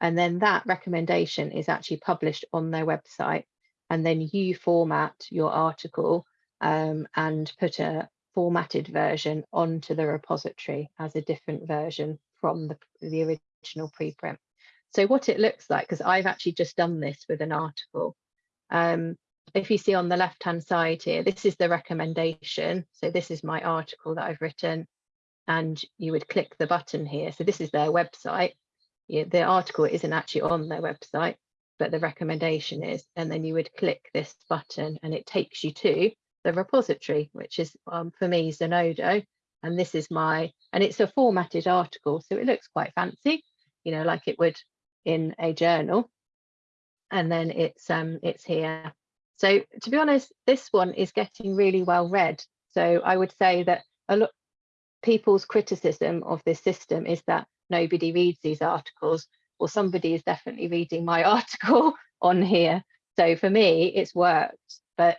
And then that recommendation is actually published on their website. And then you format your article um, and put a formatted version onto the repository as a different version from the, the original preprint. So what it looks like, because I've actually just done this with an article, um, if you see on the left hand side here, this is the recommendation. So this is my article that I've written and you would click the button here. So this is their website. The article isn't actually on their website, but the recommendation is, and then you would click this button and it takes you to the repository, which is um, for me Zenodo. And this is my, and it's a formatted article. So it looks quite fancy, you know, like it would in a journal and then it's um it's here. So to be honest, this one is getting really well read. So I would say that a lot people's criticism of this system is that nobody reads these articles. Well, somebody is definitely reading my article on here. So for me, it's worked. But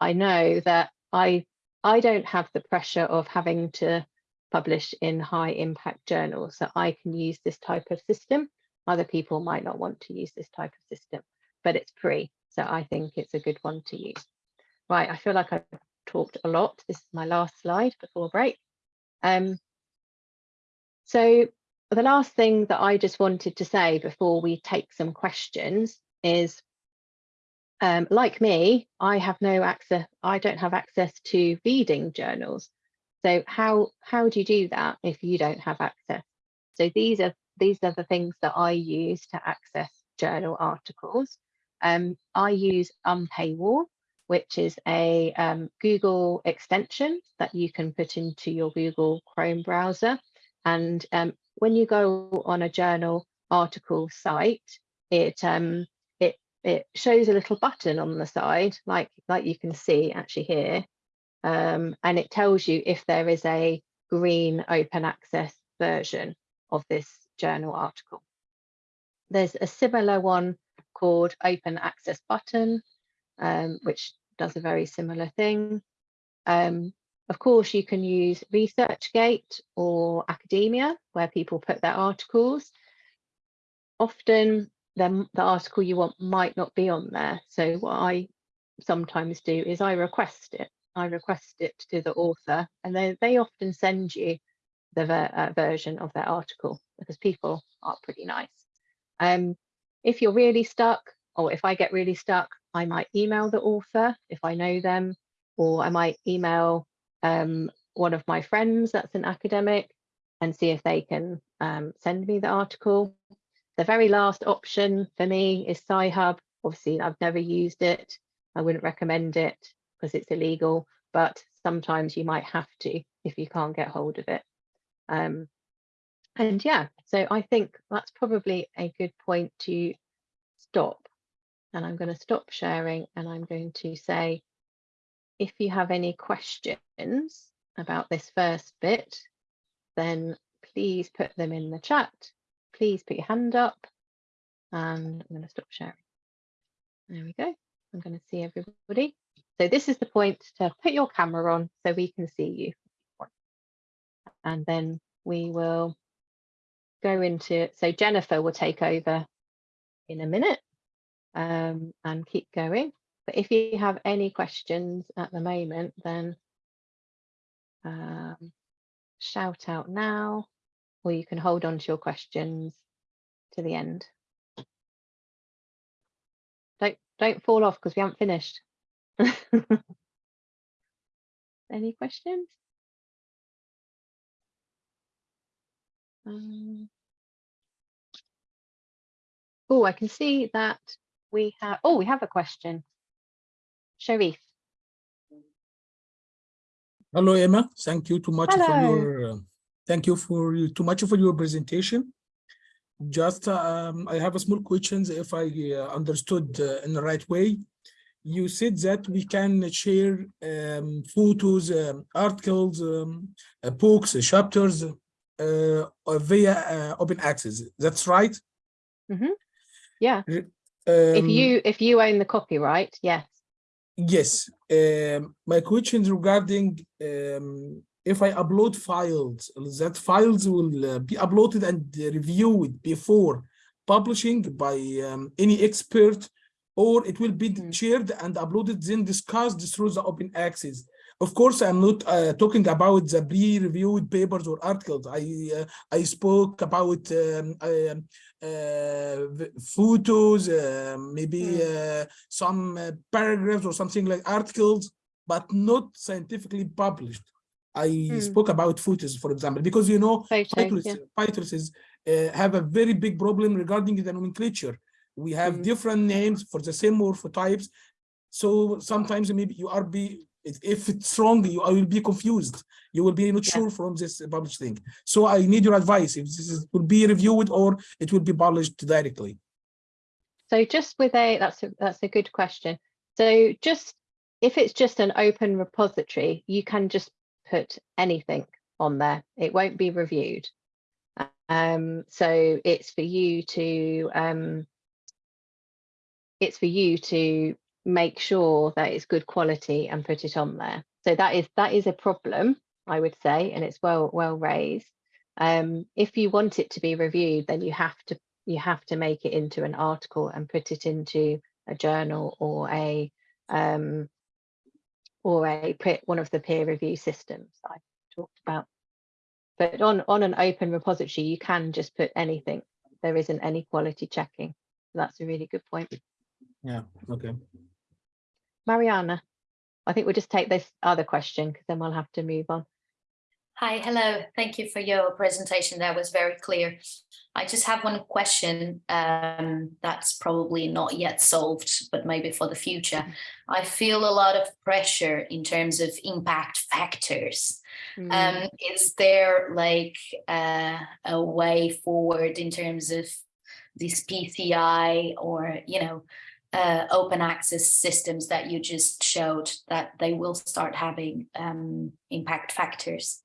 I know that I I don't have the pressure of having to publish in high impact journals. So I can use this type of system other people might not want to use this type of system, but it's free. So I think it's a good one to use. Right, I feel like I've talked a lot. This is my last slide before break. Um, so the last thing that I just wanted to say before we take some questions is, um, like me, I have no access, I don't have access to reading journals. So how, how do you do that if you don't have access? So these are these are the things that I use to access journal articles. Um, I use Unpaywall, which is a um, Google extension that you can put into your Google Chrome browser. And um, when you go on a journal article site, it um, it it shows a little button on the side, like like you can see actually here, um, and it tells you if there is a green open access version of this journal article. There's a similar one called Open Access Button, um, which does a very similar thing. Um, of course, you can use ResearchGate or Academia, where people put their articles. Often, the, the article you want might not be on there. So what I sometimes do is I request it. I request it to the author, and they, they often send you the ver uh, version of their article because people are pretty nice. Um, if you're really stuck, or if I get really stuck, I might email the author if I know them, or I might email um, one of my friends that's an academic and see if they can um, send me the article. The very last option for me is Sci-Hub. Obviously, I've never used it. I wouldn't recommend it because it's illegal, but sometimes you might have to if you can't get hold of it. Um, and yeah, so I think that's probably a good point to stop. And I'm going to stop sharing and I'm going to say, if you have any questions about this first bit, then please put them in the chat. Please put your hand up and I'm going to stop sharing. There we go. I'm going to see everybody. So this is the point to put your camera on so we can see you. And then we will go into, so Jennifer will take over in a minute um, and keep going. But if you have any questions at the moment, then um, shout out now, or you can hold on to your questions to the end. Don't don't fall off because we haven't finished. any questions? Um, oh, I can see that we have, oh, we have a question. Sharif. Hello, Emma. Thank you too much for your, uh, thank you for you too much for your presentation. Just, um, I have a small questions if I uh, understood uh, in the right way. You said that we can share um, photos, um, articles, um, uh, books, uh, chapters uh, via uh, open access. That's right? Yeah, if if you if you own the copyright, yes. Yes, um, my question is regarding um, if I upload files, that files will uh, be uploaded and reviewed before publishing by um, any expert, or it will be Mm. shared and uploaded then discussed through the open access. Of course, I'm not uh, talking about the pre-reviewed papers or articles. I uh, I spoke about um, um, uh, photos, uh, maybe uh, some uh, paragraphs or something like articles, but not scientifically published. I Hmm. spoke about photos, for example, because you know, Photo, yeah. Uh, have a very big problem regarding the nomenclature. We have Mm. different names for the same morphotypes. So sometimes maybe you are be if- if it's wrong, you I will be confused. You will be not Yeah. sure from this published thing. So I need your advice if this is, will be reviewed or it will be published directly. So just with a that's a that's a good question. So just if it's just an open repository, you can just put anything on there. It won't be reviewed. Um, so it's for you to um, it's for you to make sure that it's good quality and put it on there. So that is that is a problem, I would say, and it's well well raised. Um, if you want it to be reviewed, then you have to you have to make it into an article and put it into a journal or a um, or a one of the peer review systems I talked about. But on on an open repository, you can just put anything. There isn't any quality checking. That's a really good point. Yeah, okay. Mariana, I think we'll just take this other question because then we'll have to move on. Hi, hello. Thank you for your presentation. That was very clear. I just have one question um, that's probably not yet solved, but maybe for the future. I feel a lot of pressure in terms of impact factors. Mm. Um, is there like uh, a way forward in terms of this PCI or, you know, uh, open access systems that you just showed that they will start having um, impact factors?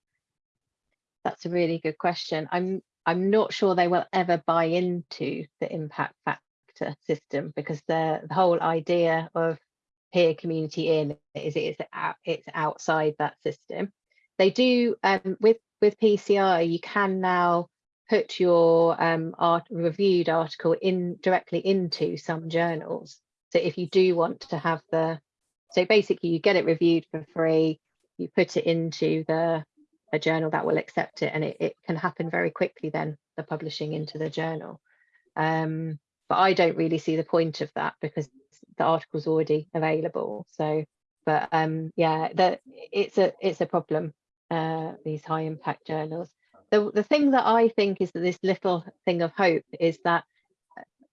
That's a really good question. I'm I'm not sure they will ever buy into the impact factor system because the, the whole idea of peer community in is it's out, it's outside that system. They do um, with with PCI you can now put your um, art reviewed article in directly into some journals. So if you do want to have the so basically you get it reviewed for free, you put it into the a journal that will accept it and it, it can happen very quickly then the publishing into the journal. Um, but i don't really see the point of that because the article's already available. So but um yeah that it's a it's a problem uh these high impact journals the, the thing that i think is that this little thing of hope is that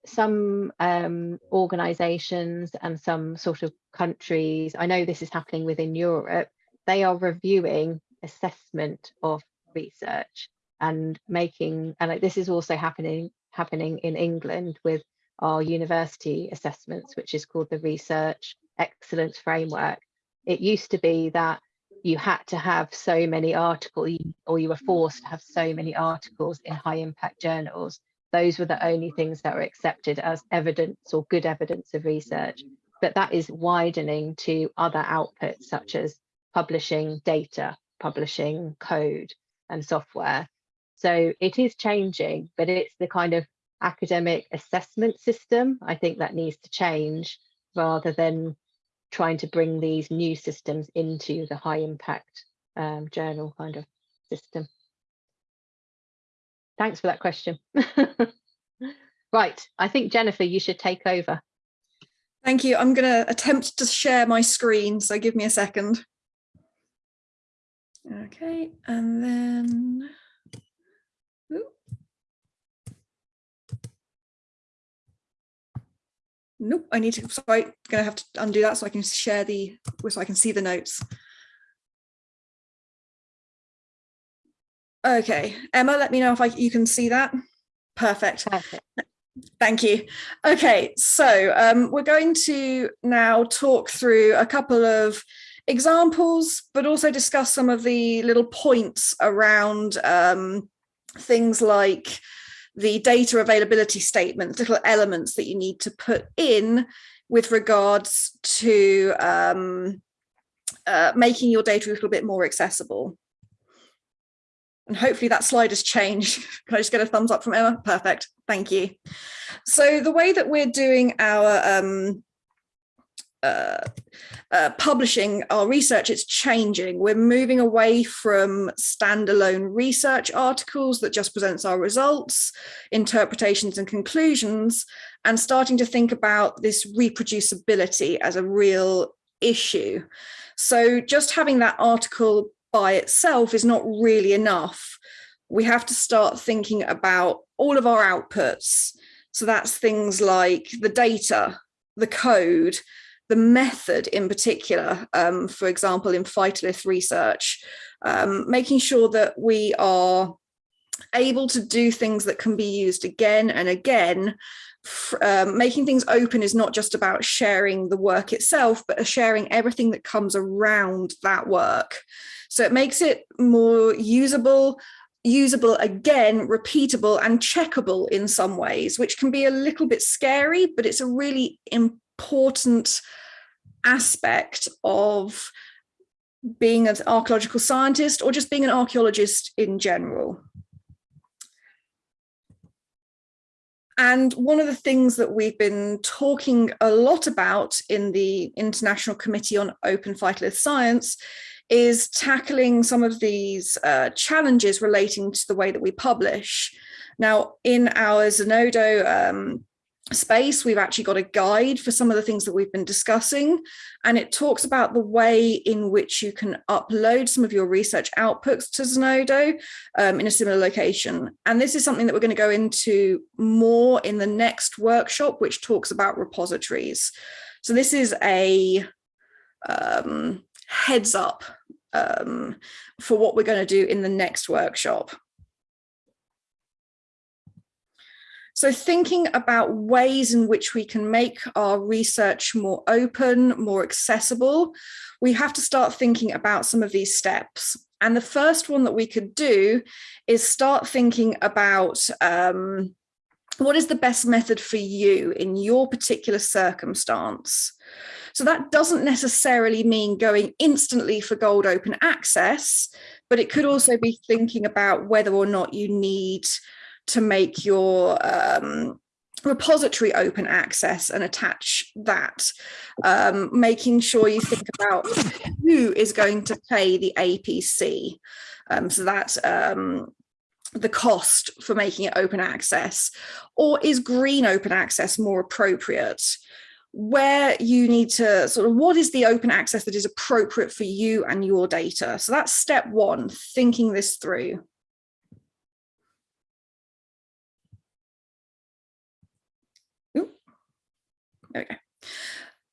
some um, organizations and some sort of countries i know this is happening within europe they are reviewing assessment of research and making and like this is also happening happening in England with our university assessments which is called the research excellence framework. It used to be that you had to have so many articles or you were mm. forced to have so many articles in high impact journals. Those were the only things that were accepted as evidence or good evidence of research. But that is widening to other outputs such as publishing data publishing code and software. So it is changing, but it's the kind of academic assessment system, I think that needs to change rather than trying to bring these new systems into the high impact um, journal kind of system. Thanks for that question. right, I think Jennifer, you should take over. Thank you. I'm going to attempt to share my screen, so give me a second. Okay, and then. Ooh. Nope, I need to, sorry, I'm gonna have to undo that so I can share the, so I can see the notes. Okay, Emma, let me know if I, you can see that. Perfect. Perfect. Thank you. Okay, so um, we're going to now talk through a couple of examples, but also discuss some of the little points around um, things like the data availability statements, little elements that you need to put in with regards to um, uh, making your data a little bit more accessible. And hopefully that slide has changed. Can I just get a thumbs up from Emma? Perfect. Thank you. So the way that we're doing our um, uh, uh, publishing our research, it's changing. We're moving away from standalone research articles that just presents our results, interpretations and conclusions, and starting to think about this reproducibility as a real issue. So just having that article by itself is not really enough. We have to start thinking about all of our outputs. So that's things like the data, the code, the method in particular, um, for example, in phytolith research, um, making sure that we are able to do things that can be used again and again um, making things open is not just about sharing the work itself, but sharing everything that comes around that work. So it makes it more usable, usable again, repeatable and checkable in some ways, which can be a little bit scary, but it's a really important aspect of being an archaeological scientist or just being an archaeologist in general. And one of the things that we've been talking a lot about in the International Committee on Open Phytolith Science is tackling some of these uh, challenges relating to the way that we publish. Now, in our Zenodo um, space, we've actually got a guide for some of the things that we've been discussing, and it talks about the way in which you can upload some of your research outputs to Zenodo um, in a similar location. And this is something that we're going to go into more in the next workshop, which talks about repositories. So this is a um, heads up um, for what we're going to do in the next workshop. So thinking about ways in which we can make our research more open, more accessible, we have to start thinking about some of these steps. And the first one that we could do is start thinking about um, what is the best method for you in your particular circumstance. So that doesn't necessarily mean going instantly for gold open access, but it could also be thinking about whether or not you need to make your um, repository open access and attach that, um, making sure you think about who is going to pay the APC. Um, so that um, the cost for making it open access, or is green open access more appropriate? Where you need to sort of, what is the open access that is appropriate for you and your data? So that's step one, thinking this through. There we go.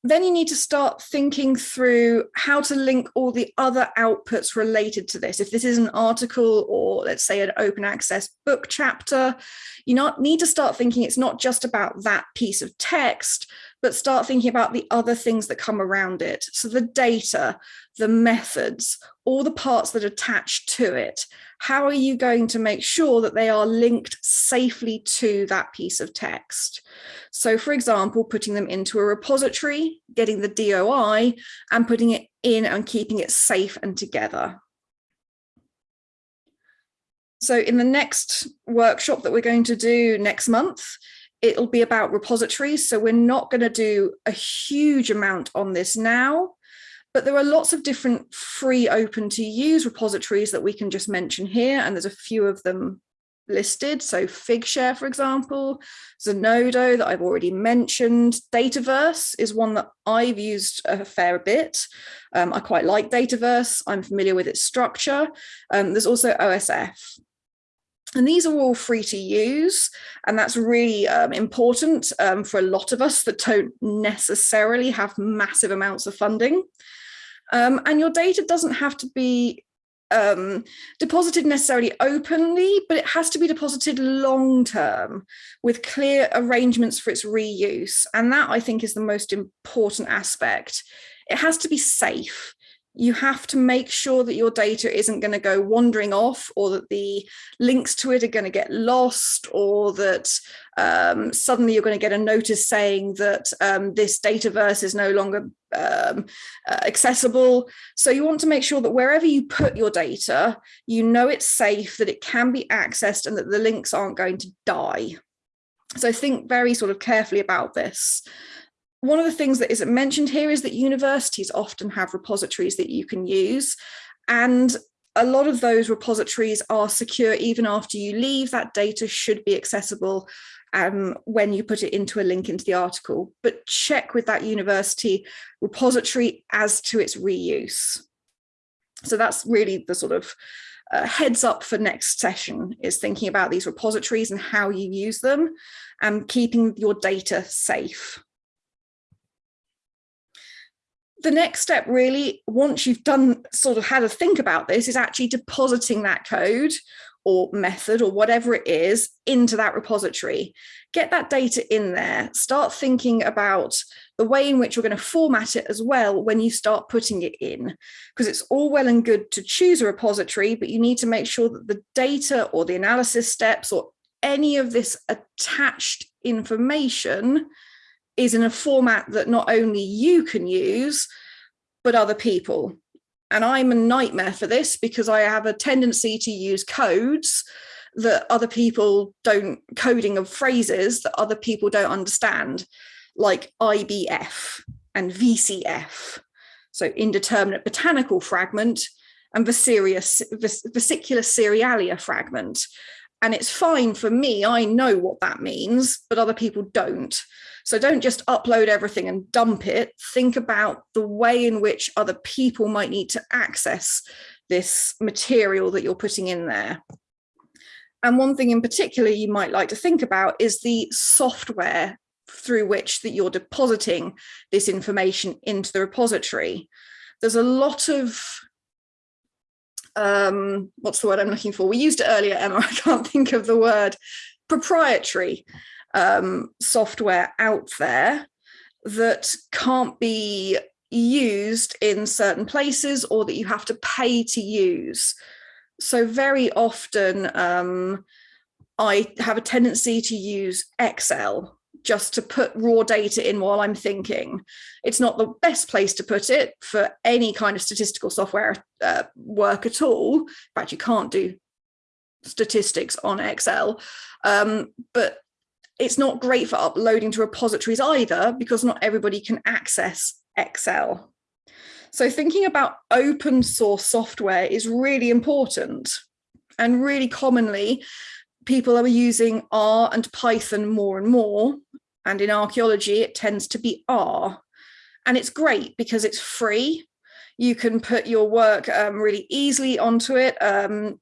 Then you need to start thinking through how to link all the other outputs related to this. If this is an article or let's say an open access book chapter, you not need to start thinking it's not just about that piece of text, but start thinking about the other things that come around it. So the data, the methods, all the parts that attach to it. How are you going to make sure that they are linked safely to that piece of text? So for example, putting them into a repository, getting the DOI and putting it in and keeping it safe and together. So in the next workshop that we're going to do next month, it'll be about repositories. So we're not going to do a huge amount on this now, but there are lots of different free open to use repositories that we can just mention here. And there's a few of them listed. So Figshare, for example, Zenodo that I've already mentioned. Dataverse is one that I've used a fair bit. Um, I quite like Dataverse. I'm familiar with its structure. Um, there's also OSF. And these are all free to use, and that's really um, important um, for a lot of us that don't necessarily have massive amounts of funding. Um, and your data doesn't have to be um, deposited necessarily openly, but it has to be deposited long term with clear arrangements for its reuse. And that I think is the most important aspect. It has to be safe you have to make sure that your data isn't going to go wandering off or that the links to it are going to get lost or that um, suddenly you're going to get a notice saying that um, this dataverse is no longer um, uh, accessible. So you want to make sure that wherever you put your data, you know it's safe, that it can be accessed and that the links aren't going to die. So think very sort of carefully about this one of the things that isn't mentioned here is that universities often have repositories that you can use and a lot of those repositories are secure even after you leave. That data should be accessible um, when you put it into a link into the article. But check with that university repository as to its reuse. So that's really the sort of uh, heads up for next session is thinking about these repositories and how you use them and keeping your data safe the next step really, once you've done sort of had a think about this, is actually depositing that code or method or whatever it is into that repository. Get that data in there, start thinking about the way in which you're going to format it as well when you start putting it in, because it's all well and good to choose a repository, but you need to make sure that the data or the analysis steps or any of this attached information is in a format that not only you can use, but other people. And I'm a nightmare for this because I have a tendency to use codes that other people don't, coding of phrases that other people don't understand, like IBF and VCF. So indeterminate botanical fragment and vesicular cerealia fragment. And it's fine for me, I know what that means, but other people don't. So don't just upload everything and dump it. Think about the way in which other people might need to access this material that you're putting in there. And one thing in particular you might like to think about is the software through which that you're depositing this information into the repository. There's a lot of um, what's the word I'm looking for? We used it earlier, Emma, I can't think of the word, proprietary um, software out there that can't be used in certain places or that you have to pay to use. So very often um, I have a tendency to use Excel just to put raw data in while I'm thinking. It's not the best place to put it for any kind of statistical software uh, work at all. In fact, you can't do statistics on Excel, um, but it's not great for uploading to repositories either because not everybody can access Excel. So thinking about open source software is really important and really commonly people are using R and Python more and more. And in archaeology, it tends to be R. And it's great because it's free. You can put your work um, really easily onto it um,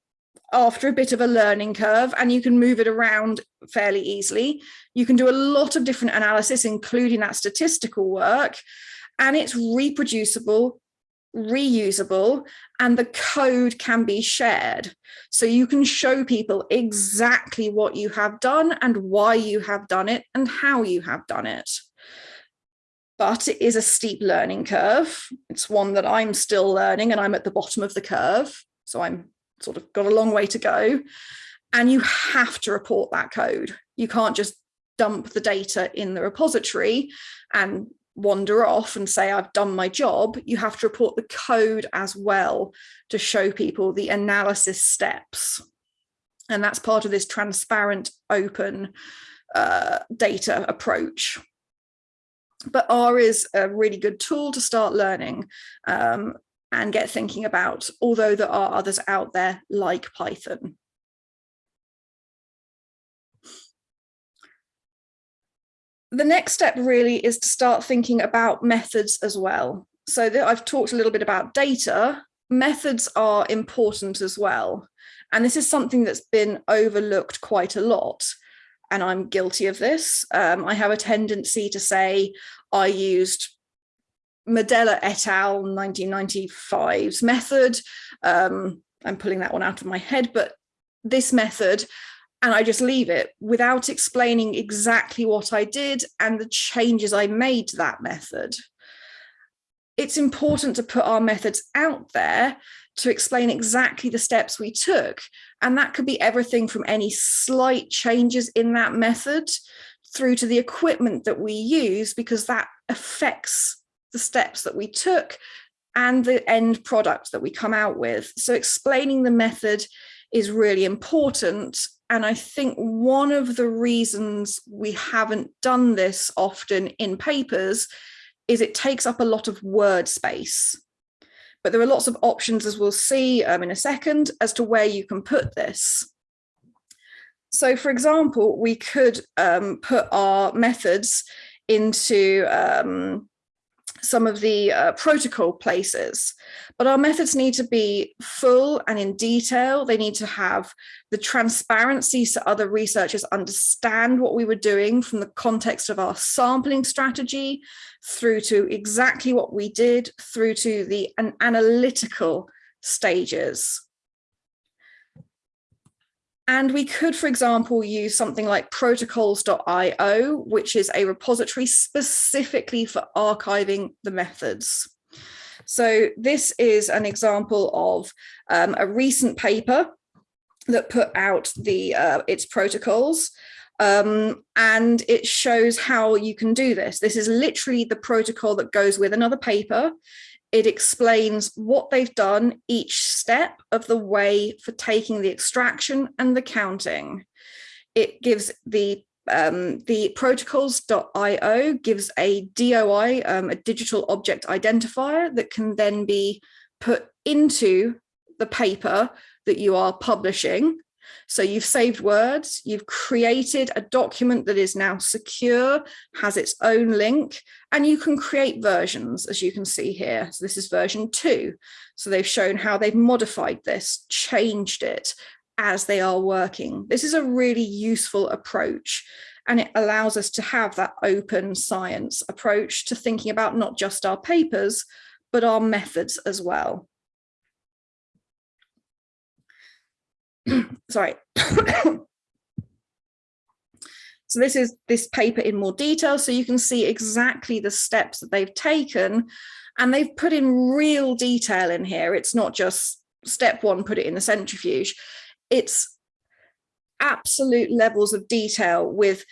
after a bit of a learning curve and you can move it around fairly easily. You can do a lot of different analysis, including that statistical work, and it's reproducible reusable and the code can be shared. So you can show people exactly what you have done and why you have done it and how you have done it. But it is a steep learning curve. It's one that I'm still learning and I'm at the bottom of the curve. So I'm sort of got a long way to go. And you have to report that code. You can't just dump the data in the repository and wander off and say I've done my job, you have to report the code as well to show people the analysis steps. And that's part of this transparent, open uh, data approach. But R is a really good tool to start learning um, and get thinking about, although there are others out there like Python. the next step really is to start thinking about methods as well. So I've talked a little bit about data, methods are important as well. And this is something that's been overlooked quite a lot. And I'm guilty of this. Um, I have a tendency to say I used Madella et al. 1995's method. Um, I'm pulling that one out of my head, but this method and I just leave it without explaining exactly what I did and the changes I made to that method. It's important to put our methods out there to explain exactly the steps we took. And that could be everything from any slight changes in that method through to the equipment that we use, because that affects the steps that we took and the end product that we come out with. So explaining the method is really important and I think one of the reasons we haven't done this often in papers is it takes up a lot of word space. But there are lots of options, as we'll see um, in a second, as to where you can put this. So for example, we could um, put our methods into um, some of the uh, protocol places, but our methods need to be full and in detail. They need to have the transparency so other researchers understand what we were doing from the context of our sampling strategy through to exactly what we did through to the an analytical stages and we could, for example, use something like protocols.io, which is a repository specifically for archiving the methods. So this is an example of um, a recent paper that put out the uh, its protocols. Um, and it shows how you can do this. This is literally the protocol that goes with another paper it explains what they've done each step of the way for taking the extraction and the counting. It gives the um, the protocols.io gives a DOI, um, a digital object identifier that can then be put into the paper that you are publishing. So you've saved words, you've created a document that is now secure, has its own link, and you can create versions, as you can see here. So this is version two. So they've shown how they've modified this, changed it as they are working. This is a really useful approach and it allows us to have that open science approach to thinking about not just our papers, but our methods as well. Sorry. so this is this paper in more detail, so you can see exactly the steps that they've taken and they've put in real detail in here. It's not just step one, put it in the centrifuge. It's absolute levels of detail with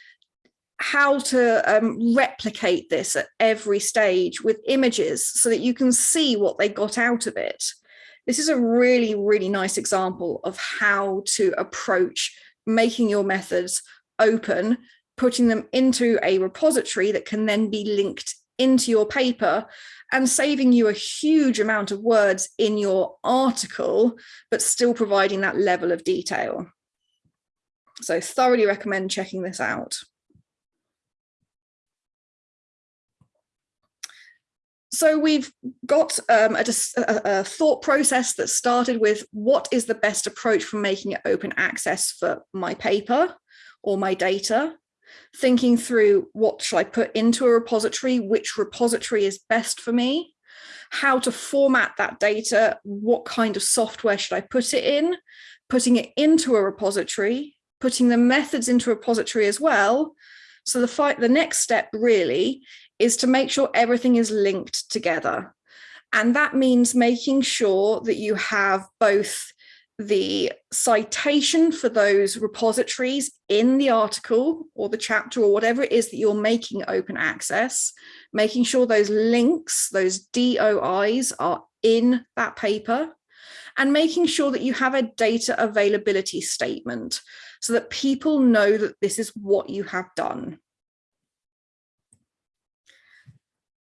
how to um, replicate this at every stage with images so that you can see what they got out of it. This is a really, really nice example of how to approach making your methods open, putting them into a repository that can then be linked into your paper and saving you a huge amount of words in your article, but still providing that level of detail. So thoroughly recommend checking this out. So we've got um, a, a, thought process that started with what is the best approach for making it open access for my paper or my data, thinking through what should I put into a repository, which repository is best for me, how to format that data, what kind of software should I put it in, putting it into a repository, putting the methods into a repository as well. So the, the next step really is to make sure everything is linked together. And that means making sure that you have both the citation for those repositories in the article or the chapter or whatever it is that you're making open access, making sure those links, those DOIs are in that paper, and making sure that you have a data availability statement so that people know that this is what you have done.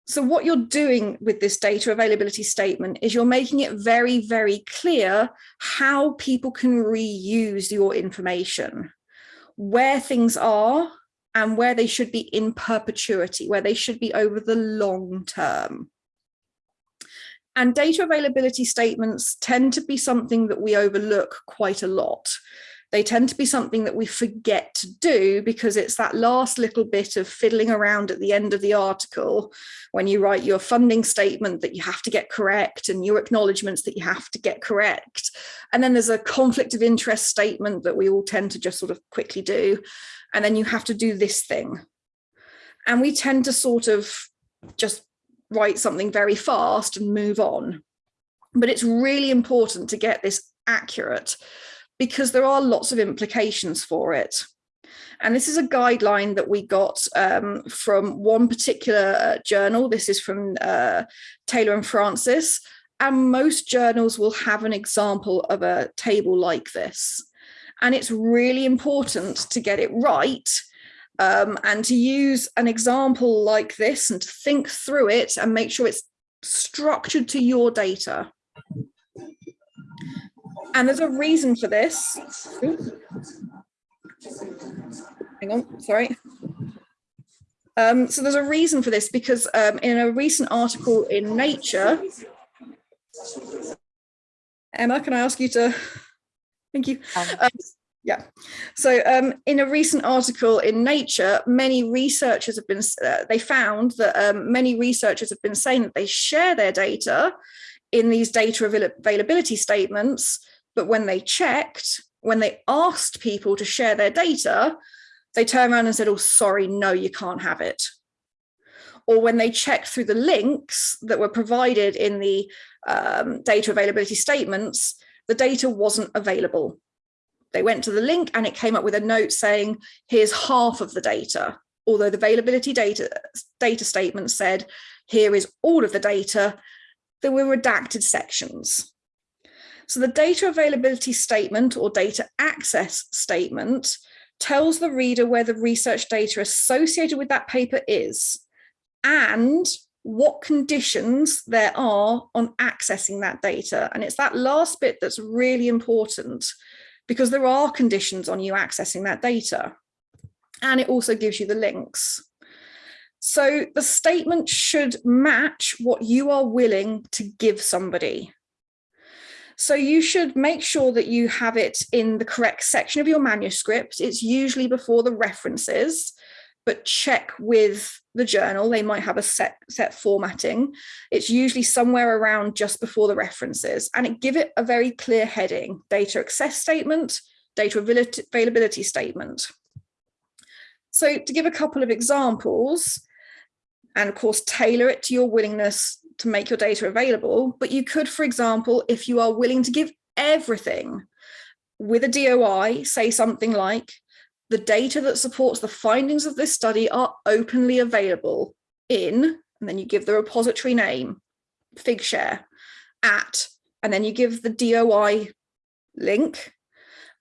So what you're doing with this data availability statement is you're making it very, very clear how people can reuse your information, where things are and where they should be in perpetuity, where they should be over the long term. And data availability statements tend to be something that we overlook quite a lot they tend to be something that we forget to do because it's that last little bit of fiddling around at the end of the article when you write your funding statement that you have to get correct and your acknowledgements that you have to get correct. And then there's a conflict of interest statement that we all tend to just sort of quickly do. And then you have to do this thing. And we tend to sort of just write something very fast and move on. But it's really important to get this accurate because there are lots of implications for it. And this is a guideline that we got um, from one particular uh, journal. This is from uh, Taylor and Francis. And most journals will have an example of a table like this. And it's really important to get it right um, and to use an example like this and to think through it and make sure it's structured to your data. And there's a reason for this. Hang on, sorry. Um, so there's a reason for this because um, in a recent article in Nature, Emma, can I ask you to, thank you. Um, um yeah, so um, in a recent article in Nature, many researchers have been, uh, they found that um, many researchers have been saying that they share their data in these data availability statements but when they checked, when they asked people to share their data, they turned around and said, oh, sorry, no, you can't have it. Or when they checked through the links that were provided in the um, data availability statements, the data wasn't available. They went to the link and it came up with a note saying, here's half of the data. Although the availability data, data statement said, here is all of the data, there were redacted sections. So the data availability statement or data access statement tells the reader where the research data associated with that paper is and what conditions there are on accessing that data. And it's that last bit that's really important because there are conditions on you accessing that data. And it also gives you the links. So the statement should match what you are willing to give somebody. So you should make sure that you have it in the correct section of your manuscript. It's usually before the references, but check with the journal. They might have a set, set formatting. It's usually somewhere around just before the references and it give it a very clear heading, data access statement, data availability statement. So to give a couple of examples, and of course, tailor it to your willingness to make your data available. But you could, for example, if you are willing to give everything with a DOI, say something like, the data that supports the findings of this study are openly available in, and then you give the repository name, Figshare, at, and then you give the DOI link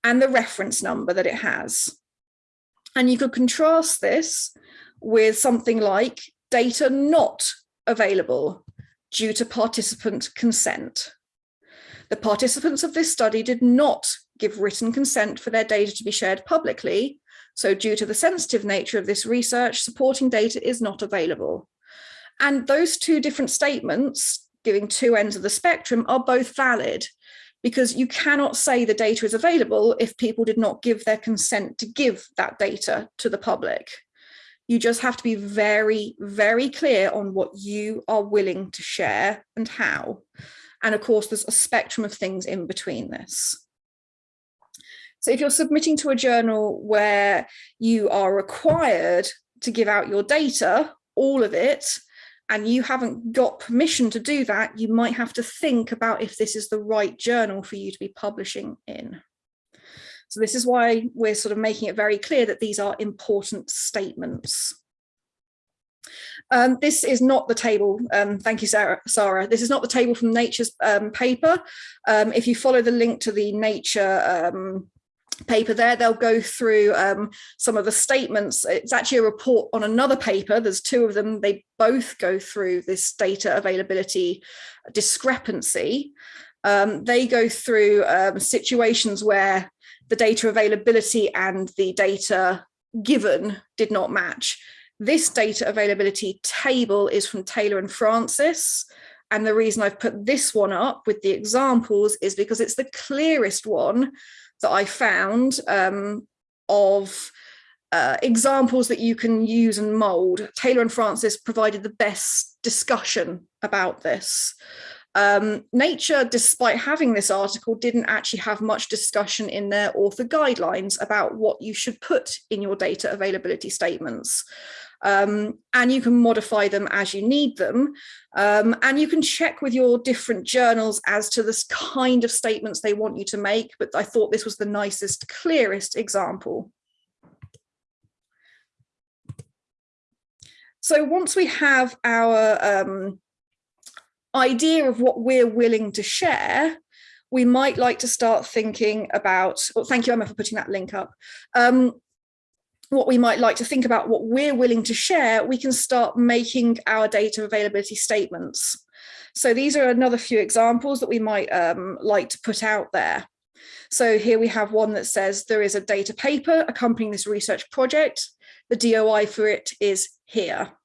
and the reference number that it has. And you could contrast this with something like data not available due to participant consent. The participants of this study did not give written consent for their data to be shared publicly, so due to the sensitive nature of this research, supporting data is not available. And those two different statements, giving two ends of the spectrum, are both valid because you cannot say the data is available if people did not give their consent to give that data to the public. You just have to be very, very clear on what you are willing to share and how. And of course, there's a spectrum of things in between this. So if you're submitting to a journal where you are required to give out your data, all of it, and you haven't got permission to do that, you might have to think about if this is the right journal for you to be publishing in. So this is why we're sort of making it very clear that these are important statements. Um, this is not the table, um, thank you Sarah, Sarah, this is not the table from Nature's um, paper. Um, if you follow the link to the Nature um, paper there, they'll go through um, some of the statements. It's actually a report on another paper, there's two of them, they both go through this data availability discrepancy. They go through situations where the data availability and the data given did not match. This data availability table is from Taylor and Francis. And the reason I've put this one up with the examples is because it's the clearest one that I found um, of uh, examples that you can use and mold. Taylor and Francis provided the best discussion about this. Um, Nature, despite having this article, didn't actually have much discussion in their author guidelines about what you should put in your data availability statements. Um, and you can modify them as you need them. Um, and you can check with your different journals as to this kind of statements they want you to make, but I thought this was the nicest, clearest example. So once we have our um, idea of what we're willing to share, we might like to start thinking about, well, thank you, Emma, for putting that link up. Um, what we might like to think about what we're willing to share, we can start making our data availability statements. So these are another few examples that we might um, like to put out there. So here we have one that says there is a data paper accompanying this research project. The DOI for it is here.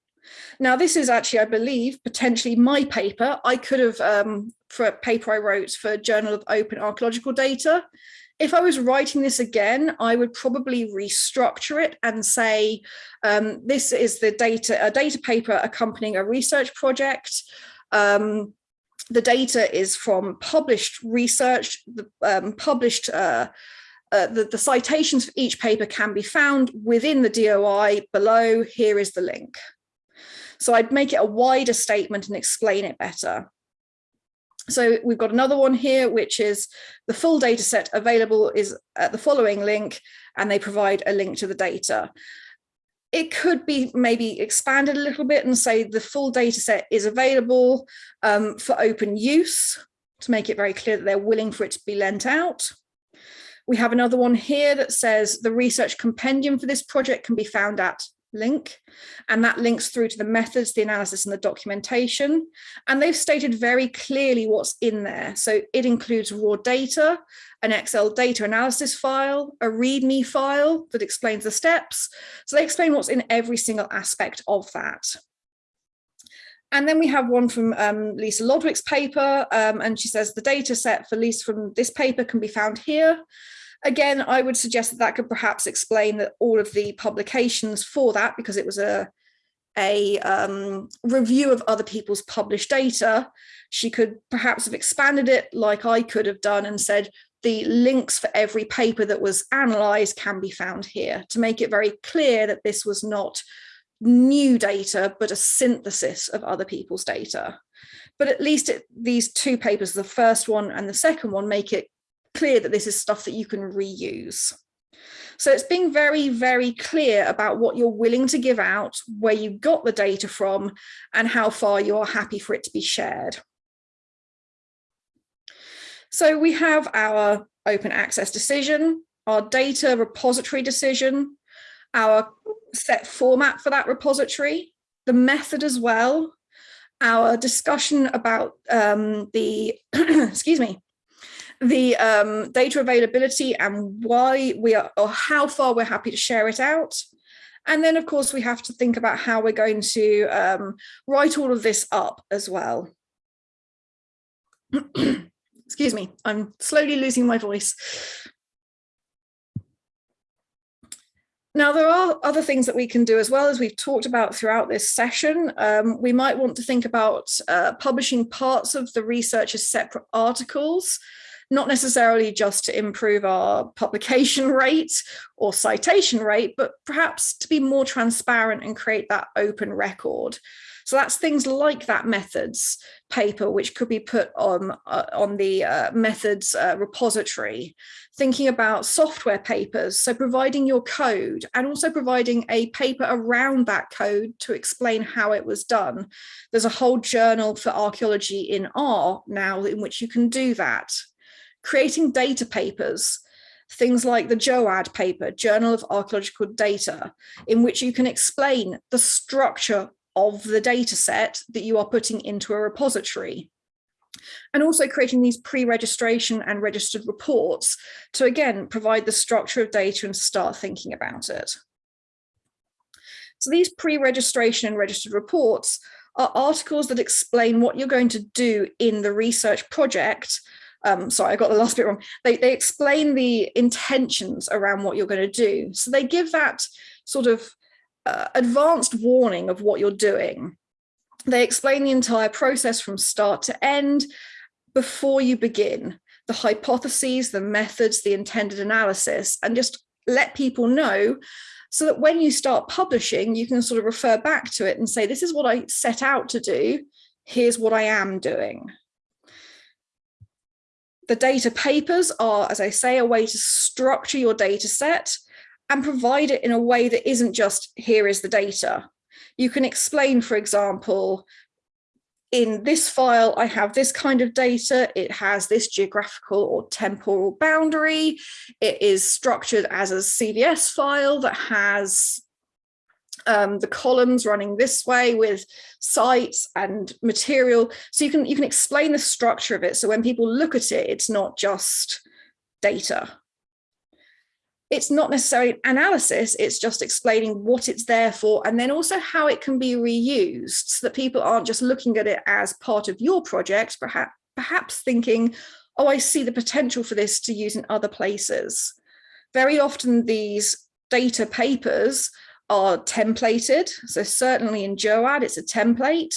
Now, this is actually, I believe, potentially my paper. I could have, um, for a paper I wrote for Journal of Open Archaeological Data, if I was writing this again, I would probably restructure it and say, um, this is the data, a data paper accompanying a research project. Um, the data is from published research, the um, published uh, uh, the, the, citations for each paper can be found within the DOI below. Here is the link. So I'd make it a wider statement and explain it better. So we've got another one here, which is the full data set available is at the following link, and they provide a link to the data. It could be maybe expanded a little bit and say the full data set is available um, for open use to make it very clear that they're willing for it to be lent out. We have another one here that says the research compendium for this project can be found at link and that links through to the methods the analysis and the documentation. And they've stated very clearly what's in there. So it includes raw data an excel data analysis file a readme file that explains the steps. So they explain what's in every single aspect of that. And then we have one from um, Lisa Lodwick's paper, um, and she says the data set for Lisa from this paper can be found here. Again, I would suggest that that could perhaps explain that all of the publications for that, because it was a, a um, review of other people's published data, she could perhaps have expanded it like I could have done and said, the links for every paper that was analysed can be found here to make it very clear that this was not new data, but a synthesis of other people's data. But at least it, these two papers, the first one and the second one, make it clear that this is stuff that you can reuse. So it's being very, very clear about what you're willing to give out, where you got the data from, and how far you're happy for it to be shared. So we have our open access decision, our data repository decision, our set format for that repository, the method as well, our discussion about um, the, excuse me, the um, data availability and why we are, or how far we're happy to share it out. And then, of course, we have to think about how we're going to um, write all of this up as well. Excuse me, I'm slowly losing my voice. Now, there are other things that we can do as well as we've talked about throughout this session. Um, we might want to think about uh, publishing parts of the research as separate articles, not necessarily just to improve our publication rate or citation rate, but perhaps to be more transparent and create that open record. So that's things like that methods paper, which could be put on, uh, on the uh, methods uh, repository, thinking about software papers, so providing your code and also providing a paper around that code to explain how it was done. There's a whole journal for archaeology in R now in which you can do that. Creating data papers, things like the JOAD paper, Journal of Archaeological Data, in which you can explain the structure of the data set that you are putting into a repository. And also creating these pre-registration and registered reports to, again, provide the structure of data and start thinking about it. So these pre-registration and registered reports are articles that explain what you're going to do in the research project. Um, sorry, I got the last bit wrong. They, they explain the intentions around what you're going to do. So they give that sort of uh, advanced warning of what you're doing. They explain the entire process from start to end before you begin, the hypotheses, the methods, the intended analysis, and just let people know so that when you start publishing, you can sort of refer back to it and say, this is what I set out to do. Here's what I am doing. The data papers are, as I say, a way to structure your data set and provide it in a way that isn't just here is the data. You can explain, for example, in this file, I have this kind of data. It has this geographical or temporal boundary. It is structured as a CVS file that has um, the columns running this way with sites and material. So you can, you can explain the structure of it. So when people look at it, it's not just data it's not necessarily analysis, it's just explaining what it's there for and then also how it can be reused so that people aren't just looking at it as part of your project, perhaps, perhaps thinking, oh, I see the potential for this to use in other places. Very often these data papers are templated. So certainly in JOAD, it's a template.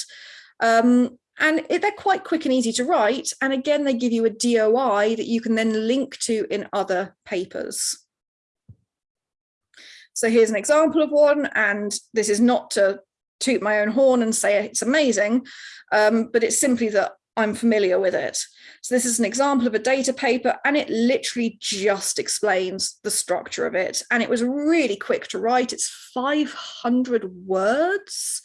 Um, and it, they're quite quick and easy to write. And again, they give you a DOI that you can then link to in other papers. So here's an example of one, and this is not to toot my own horn and say it's amazing, um, but it's simply that I'm familiar with it. So this is an example of a data paper and it literally just explains the structure of it. And it was really quick to write. It's 500 words,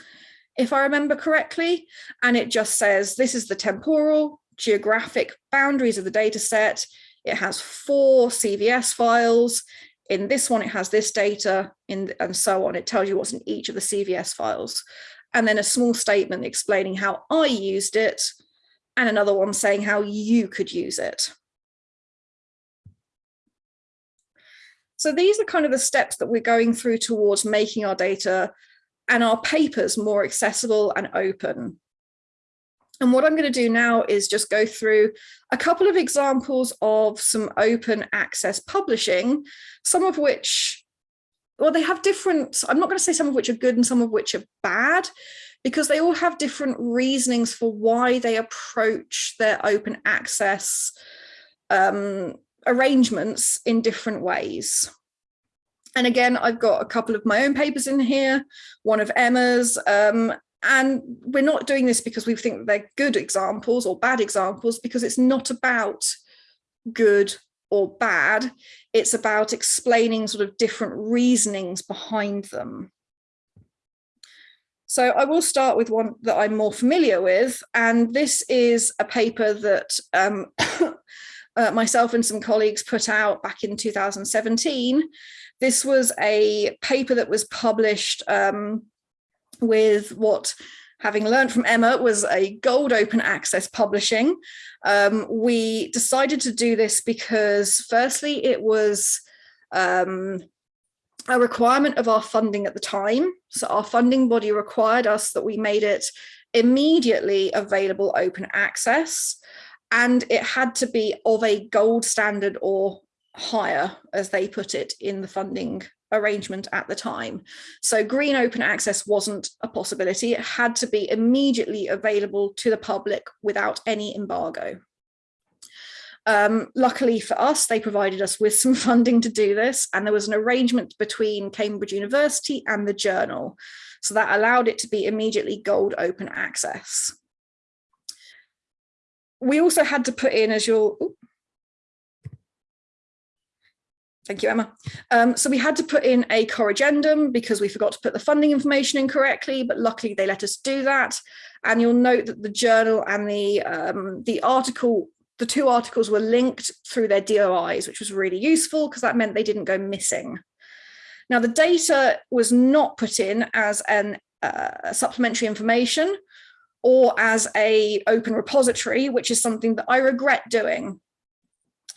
if I remember correctly. And it just says, this is the temporal geographic boundaries of the data set. It has four CVS files in this one, it has this data in, and so on. It tells you what's in each of the CVS files. And then a small statement explaining how I used it and another one saying how you could use it. So these are kind of the steps that we're going through towards making our data and our papers more accessible and open. And what I'm going to do now is just go through a couple of examples of some open access publishing, some of which, well, they have different, I'm not going to say some of which are good and some of which are bad, because they all have different reasonings for why they approach their open access um, arrangements in different ways. And again, I've got a couple of my own papers in here, one of Emma's, um, and we're not doing this because we think they're good examples or bad examples, because it's not about good or bad. It's about explaining sort of different reasonings behind them. So I will start with one that I'm more familiar with, and this is a paper that um, uh, myself and some colleagues put out back in 2017. This was a paper that was published um, with what having learned from Emma was a gold open access publishing. Um, we decided to do this because firstly, it was um, a requirement of our funding at the time. So our funding body required us that we made it immediately available open access and it had to be of a gold standard or higher, as they put it in the funding arrangement at the time. So green open access wasn't a possibility. It had to be immediately available to the public without any embargo. Um, luckily for us, they provided us with some funding to do this, and there was an arrangement between Cambridge University and the journal. So that allowed it to be immediately gold open access. We also had to put in, as you'll, Thank you, Emma. Um, so we had to put in a corrigendum because we forgot to put the funding information in correctly, but luckily they let us do that. And you'll note that the journal and the, um, the article, the two articles were linked through their DOIs, which was really useful because that meant they didn't go missing. Now the data was not put in as an uh, supplementary information or as a open repository, which is something that I regret doing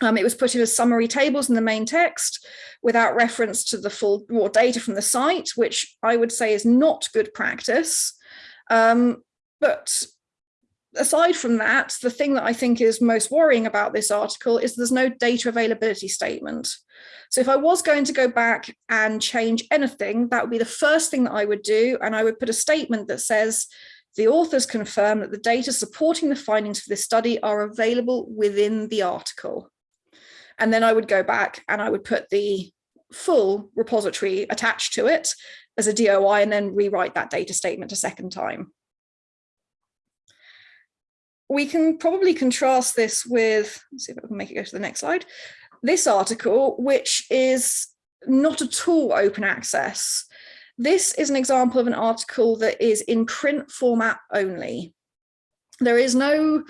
um, it was put in as summary tables in the main text without reference to the full raw data from the site, which I would say is not good practice. Um, but aside from that, the thing that I think is most worrying about this article is there's no data availability statement. So if I was going to go back and change anything, that would be the first thing that I would do. And I would put a statement that says, the authors confirm that the data supporting the findings for this study are available within the article. And then I would go back and I would put the full repository attached to it as a DOI and then rewrite that data statement a second time. We can probably contrast this with, let's see if I can make it go to the next slide, this article, which is not at all open access. This is an example of an article that is in print format only. There is no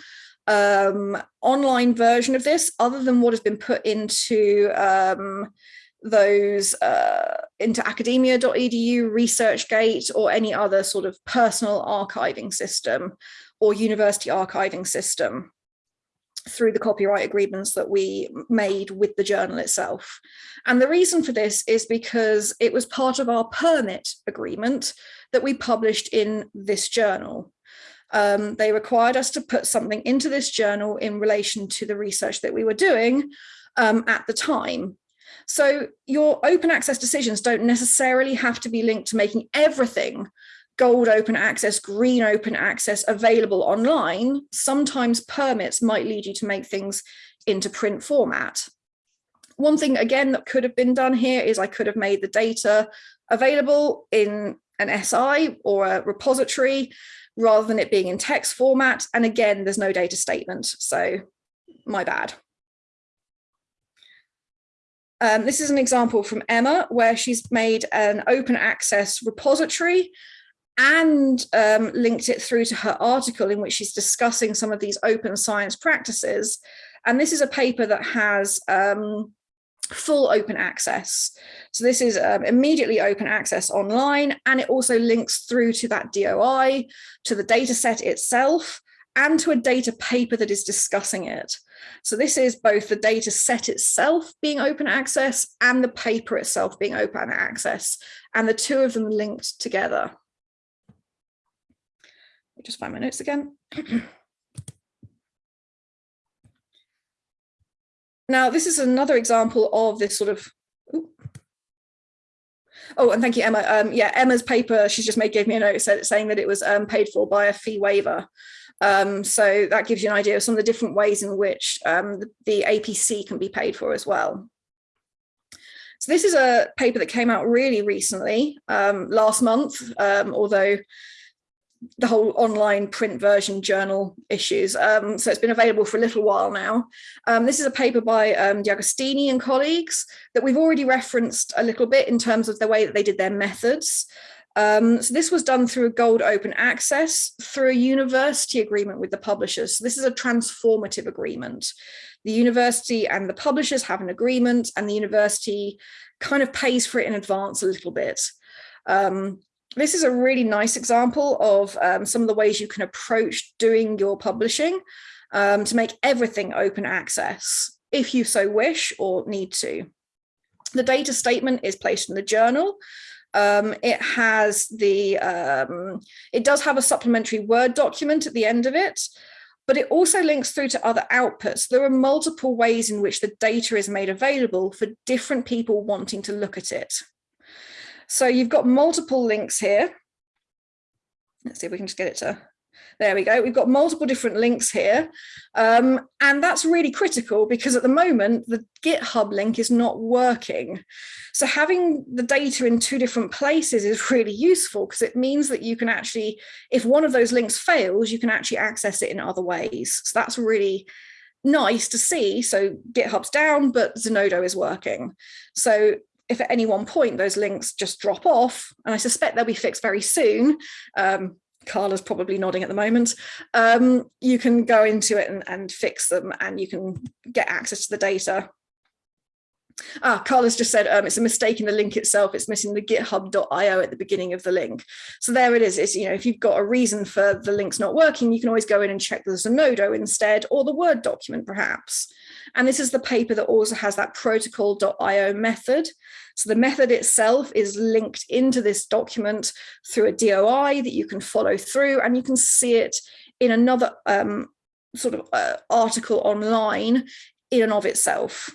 um, online version of this other than what has been put into um, those uh, into academia.edu, ResearchGate, or any other sort of personal archiving system or university archiving system through the copyright agreements that we made with the journal itself. And the reason for this is because it was part of our permit agreement that we published in this journal um, they required us to put something into this journal in relation to the research that we were doing um, at the time. So your open access decisions don't necessarily have to be linked to making everything gold open access, green open access available online. Sometimes permits might lead you to make things into print format. One thing, again, that could have been done here is I could have made the data available in an SI or a repository rather than it being in text format. And again, there's no data statement, so my bad. Um, this is an example from Emma where she's made an open access repository and um, linked it through to her article in which she's discussing some of these open science practices. And this is a paper that has um, full open access. So this is um, immediately open access online, and it also links through to that DOI, to the data set itself, and to a data paper that is discussing it. So this is both the data set itself being open access and the paper itself being open access, and the two of them linked together. Just find my notes again. now, this is another example of this sort of ooh. Oh, and thank you, Emma. Um, yeah, Emma's paper, she's just made, gave me a note saying that it was um, paid for by a fee waiver. Um, so that gives you an idea of some of the different ways in which um, the, the, APC can be paid for as well. So this is a paper that came out really recently, um, last month, um, although the whole online print version journal issues. Um, so it's been available for a little while now. Um, this is a paper by um, and colleagues that we've already referenced a little bit in terms of the way that they did their methods. Um, so this was done through a gold open access through a university agreement with the publishers. So this is a transformative agreement. The university and the publishers have an agreement and the university kind of pays for it in advance a little bit. Um, this is a really nice example of um, some of the ways you can approach doing your publishing um, to make everything open access if you so wish or need to. The data statement is placed in the journal um, it has the, um, it does have a supplementary Word document at the end of it, but it also links through to other outputs. There are multiple ways in which the data is made available for different people wanting to look at it. So you've got multiple links here. Let's see if we can just get it to there we go. We've got multiple different links here. Um, and that's really critical because at the moment, the GitHub link is not working. So having the data in two different places is really useful because it means that you can actually, if one of those links fails, you can actually access it in other ways. So that's really nice to see. So GitHub's down, but Zenodo is working. So if at any one point those links just drop off, and I suspect they'll be fixed very soon, um, Carla's probably nodding at the moment, um, you can go into it and, and fix them and you can get access to the data. Ah, Carla's just said um, it's a mistake in the link itself. It's missing the github.io at the beginning of the link. So there it is. It's, you know, if you've got a reason for the links not working, you can always go in and check the Zenodo instead, or the Word document perhaps. And this is the paper that also has that protocol.io method. So the method itself is linked into this document through a DOI that you can follow through and you can see it in another um, sort of uh, article online in and of itself.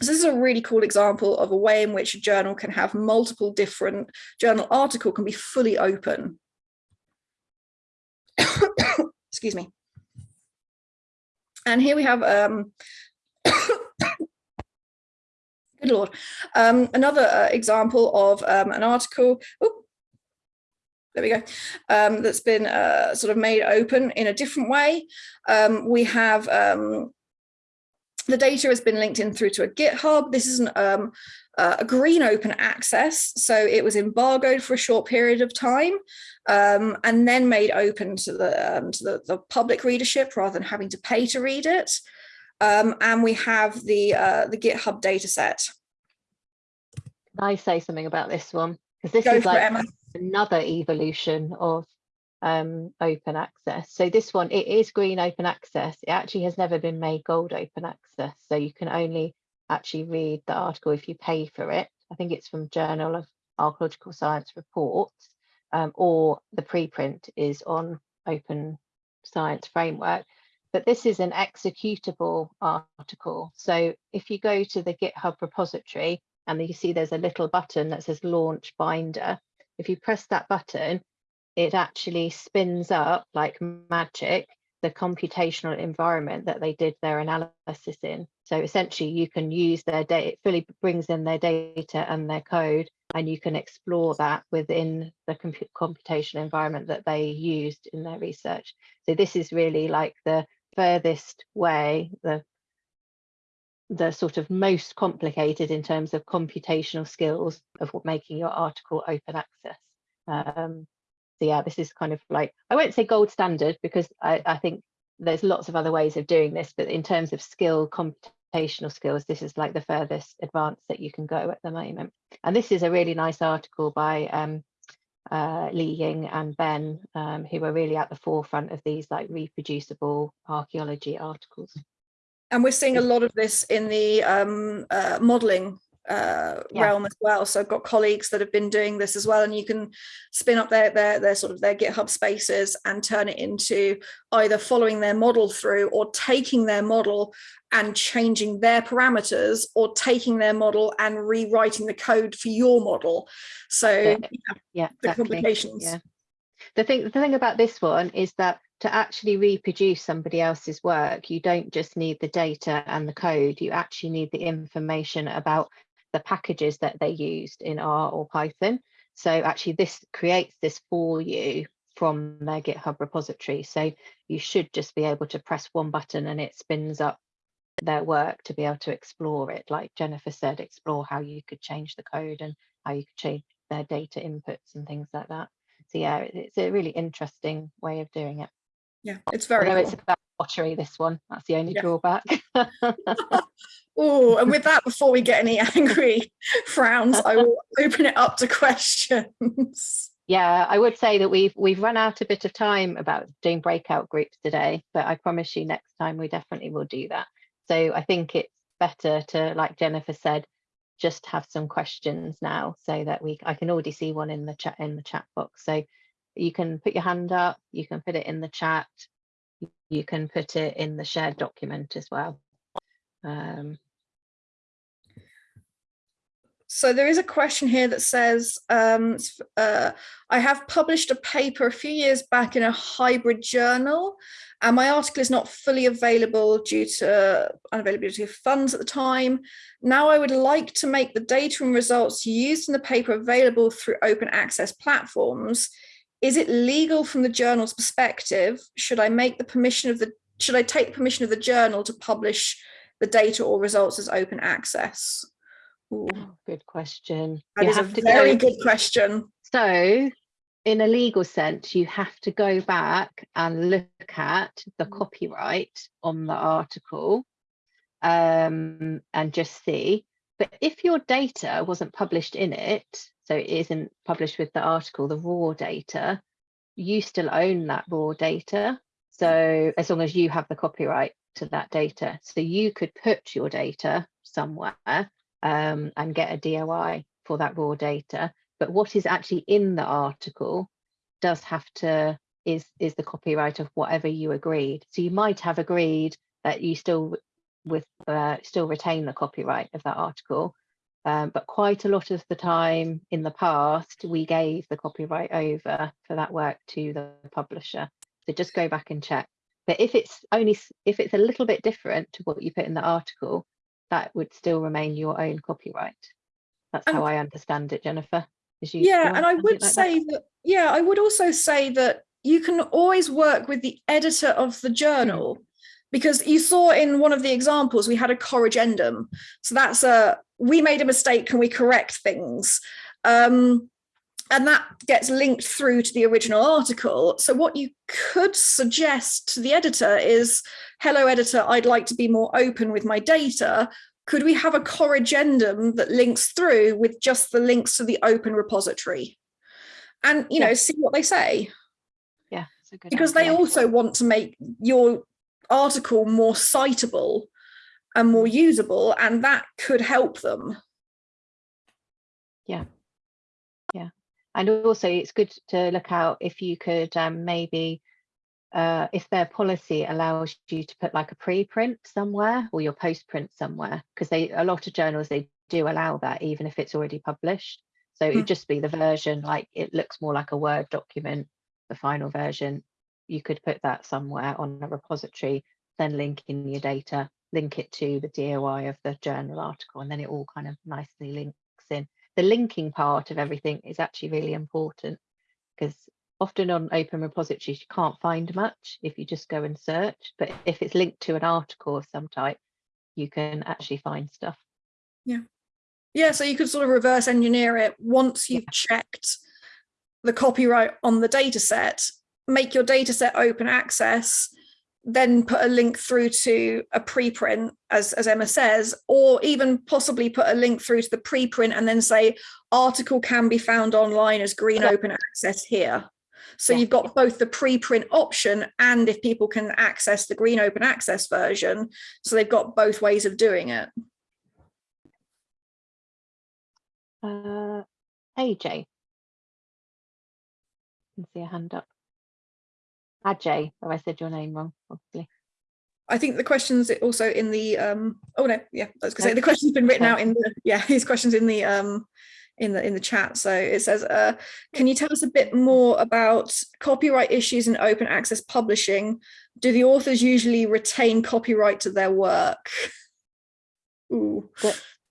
So this is a really cool example of a way in which a journal can have multiple different journal article can be fully open. Excuse me. And here we have um, Good Lord. Um, another uh, example of um, an article, ooh, there we go, um, that's been uh, sort of made open in a different way. Um, we have um, the data has been linked in through to a GitHub. This is an, um, uh, a green open access. So it was embargoed for a short period of time um, and then made open to the, um, to the, the, public readership rather than having to pay to read it. Um, and we have the, uh, the GitHub data set. Can I say something about this one? Because this Go is like it, another evolution of um, open access. So this one, it is green open access. It actually has never been made gold open access. So you can only actually read the article if you pay for it. I think it's from Journal of Archaeological Science Reports, um, or the preprint is on Open Science Framework but this is an executable article. So if you go to the GitHub repository and you see there's a little button that says launch binder, if you press that button, it actually spins up like magic the computational environment that they did their analysis in. So essentially you can use their data, it fully brings in their data and their code, and you can explore that within the computational environment that they used in their research. So this is really like the furthest way, the the sort of most complicated in terms of computational skills of making your article open access. Um, so yeah, this is kind of like, I won't say gold standard because I, I think there's lots of other ways of doing this, but in terms of skill, computational skills, this is like the furthest advanced that you can go at the moment. And this is a really nice article by um, uh, Li Ying and Ben, um, who are really at the forefront of these like reproducible archaeology articles. And we're seeing a lot of this in the um, uh, modeling uh, Yeah. realm as well. So I've got colleagues that have been doing this as well, and you can spin up their their their sort of their GitHub spaces and turn it into either following their model through or taking their model and changing their parameters or taking their model and rewriting the code for your model. So Yeah, yeah, Yeah, the exactly. complications. Yeah. The thing, the thing about this one is that to actually reproduce somebody else's work, you don't just need the data and the code, you actually need the information about the packages that they used in R or Python. So actually this creates this for you from their GitHub repository. So you should just be able to press one button and it spins up their work to be able to explore it. Like Jennifer said, explore how you could change the code and how you could change their data inputs and things like that. So yeah, it's a really interesting way of doing it. Yeah, it's very Although cool. it's about pottery, this one. That's the only Yeah. drawback. Oh, and with that, before we get any angry frowns, I will open it up to questions. yeah, I would say that we've we've run out a bit of time about doing breakout groups today, but I promise you next time we definitely will do that. So I think it's better to, like Jennifer said, just have some questions now so that we I can already see one in the chat in the chat box. So you can put your hand up, you can put it in the chat, you can put it in the shared document as well. Um, So there is a question here that says, um, uh, I have published a paper a few years back in a hybrid journal, and my article is not fully available due to unavailability of funds at the time. Now I would like to make the data and results used in the paper available through open access platforms. Is it legal from the journal's perspective? Should I make the permission of the, should I take the permission of the journal to publish the data or results as open access? Ooh. good question. That You is a to very go- good question. So, in a legal sense, you have to go back and look at the Mm. copyright on the article um, and just see. But if your data wasn't published in it, so it isn't published with the article, the raw data, you still own that raw data. So, as long as you have the copyright to that data, so you could put your data somewhere um, and get a DOI for that raw data. But what is actually in the article does have to is is the copyright of whatever you agreed. So you might have agreed that you still with uh, still retain the copyright of that article um, but quite a lot of the time in the past we gave the copyright over for that work to the publisher so just go back and check but if it's only if it's a little bit different to what you put in the article that would still remain your own copyright that's how i understand it jennifer Is you- you Yeah, and I would like that? say that, yeah, I would also say that you can always work with the editor of the journal because you saw in one of the examples we had a corrigendum. So that's a we made a mistake, can we correct things? Um, and that gets linked through to the original article. So what you could suggest to the editor is, hello editor, I'd like to be more open with my data. Could we have a corrigendum that links through with just the links to the open repository? And, you know, see what they say, yeah it's a good because they also want to make your article more citable and more usable, and that could help them. Yeah. Yeah. And also it's good to look out if you could um, maybe uh, if their policy allows you to put like a preprint somewhere or your postprint somewhere because they a lot of journals they do allow that even if it's already published so Hmm. it'd just be the version like it looks more like a word document the final version you could put that somewhere on a repository then link in your data link it to the doi of the journal article and then it all kind of nicely links in. The linking part of everything is actually really important because often on open repositories you can't find much if you just go and search but if it's linked to an article of some type you can actually find stuff. Yeah, Yeah, so you could sort of reverse engineer it once you've checked the copyright on the data set, make your data set open access, then put a link through to a preprint, as, as Emma says, or even possibly put a link through to the preprint and then say article can be found online as green Yeah. open access here. So Yeah. you've got both the preprint option and if people can access the green open access version. So they've got both ways of doing it. Uh, AJ. Can see a hand up. Ajay, or I said your name wrong, obviously. I think the questions also in the um oh no yeah I was gonna say the Okay. question's been written Okay. out in the yeah his questions in the um in the in the chat so it says uh can you tell us a bit more about copyright issues in open access publishing do the authors usually retain copyright to their work Ooh.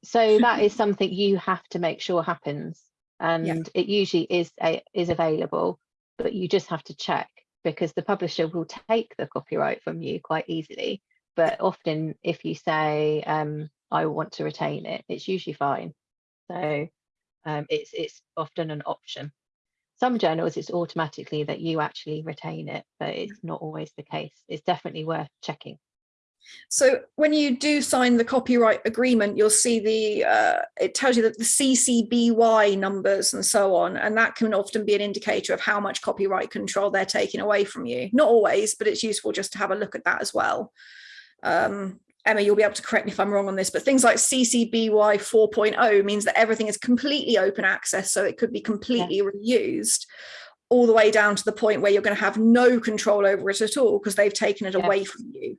So that is something you have to make sure happens. And it usually is a, is available, but you just have to check because the publisher will take the copyright from you quite easily. But often if you say, um, I want to retain it, it's usually fine. So um, it's, it's often an option. Some journals, it's automatically that you actually retain it, but it's not always the case. It's definitely worth checking. So when you do sign the copyright agreement, you'll see the, uh, it tells you that the CCBY numbers and so on, and that can often be an indicator of how much copyright control they're taking away from you. Not always, but it's useful just to have a look at that as well. Um, Emma, you'll be able to correct me if I'm wrong on this, but things like CCBY 4.0 means that everything is completely open access, so it could be completely reused all the way down to the point where you're going to have no control over it at all because they've taken it Yeah. away from you.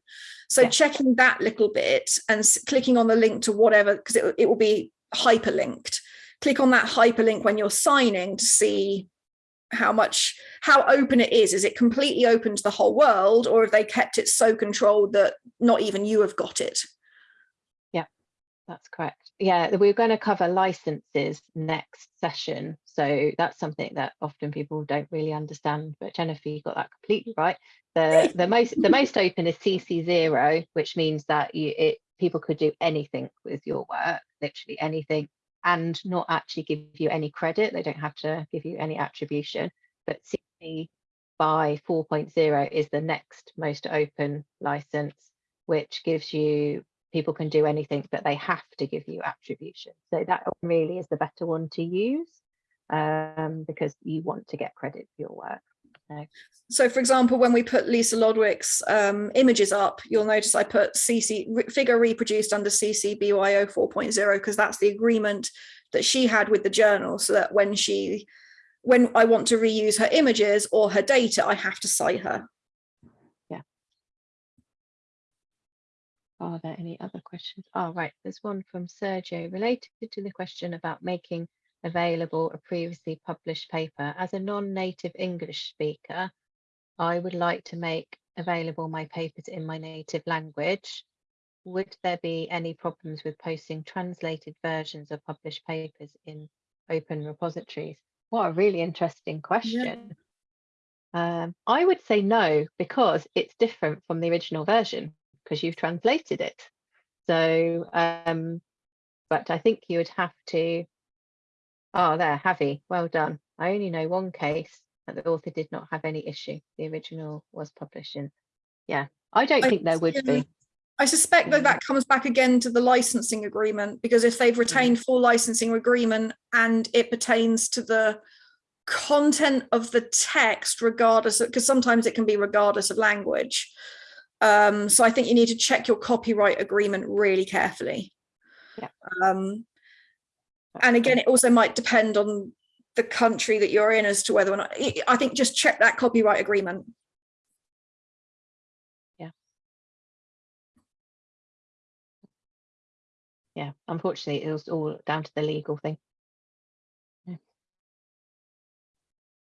So Yeah. checking that little bit and clicking on the link to whatever, because it, it will be hyperlinked. Click on that hyperlink when you're signing to see how much, how open it is. Is it completely open to the whole world or have they kept it so controlled that not even you have got it? Yeah, that's correct. Yeah, we're going to cover licenses next session. So that's something that often people don't really understand. But Jennifer, you got that completely right. The the most the most open is CC zero, which means that you it people could do anything with your work, literally anything, and not actually give you any credit. They don't have to give you any attribution. But CC by 4.0 is the next most open license, which gives you people can do anything, but they have to give you attribution. So that really is the better one to use um, because you want to get credit for your work. So for example, when we put Lisa Lodwick's um, images up, you'll notice I put CC figure reproduced under CC BYO 4.0 because that's the agreement that she had with the journal so that when she when I want to reuse her images or her data, I have to cite her. Yeah. Are there any other questions? Oh, right. There's one from Sergio related to the question about making available a previously published paper. As a non-native English speaker, I would like to make available my papers in my native language. Would there be any problems with posting translated versions of published papers in open repositories? What a really interesting question. Um, I would say no, because it's different from the original version because you've translated it. So, um, but I think you would have to, oh, there, Javi, well done. I only know one case that the author did not have any issue. The original was published in, yeah, I don't I- think there would be. I suspect that Mm. that comes back again to the licensing agreement because if they've retained full licensing agreement and it pertains to the content of the text regardless because sometimes it can be regardless of language um so i think you need to check your copyright agreement really carefully Yeah. um and again it also might depend on the country that you're in as to whether or not i I think just check that copyright agreement Yeah, yeah unfortunately, it was all down to the legal thing. Yeah.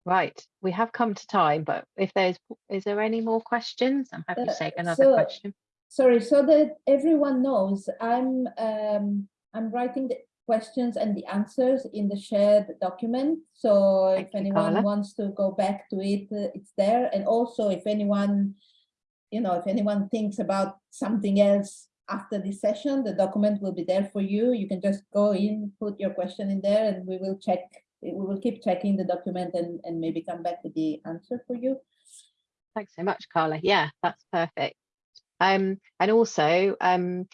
Right, we have come to time, but if there's, is there any more questions? I'm happy to Uh, take another so- question. Sorry, so that everyone knows, I'm, um, I'm writing the questions and the answers in the shared document. So if Thank you, anyone Carla. wants to go back to it, uh, it's there. And also if anyone, you know, if anyone thinks about something else after this session, the document will be there for you. You can just go in, put your question in there and we will check, we will keep checking the document and, and maybe come back with the answer for you. thanks so much, Carla. Yeah, that's perfect. Um, and also, um,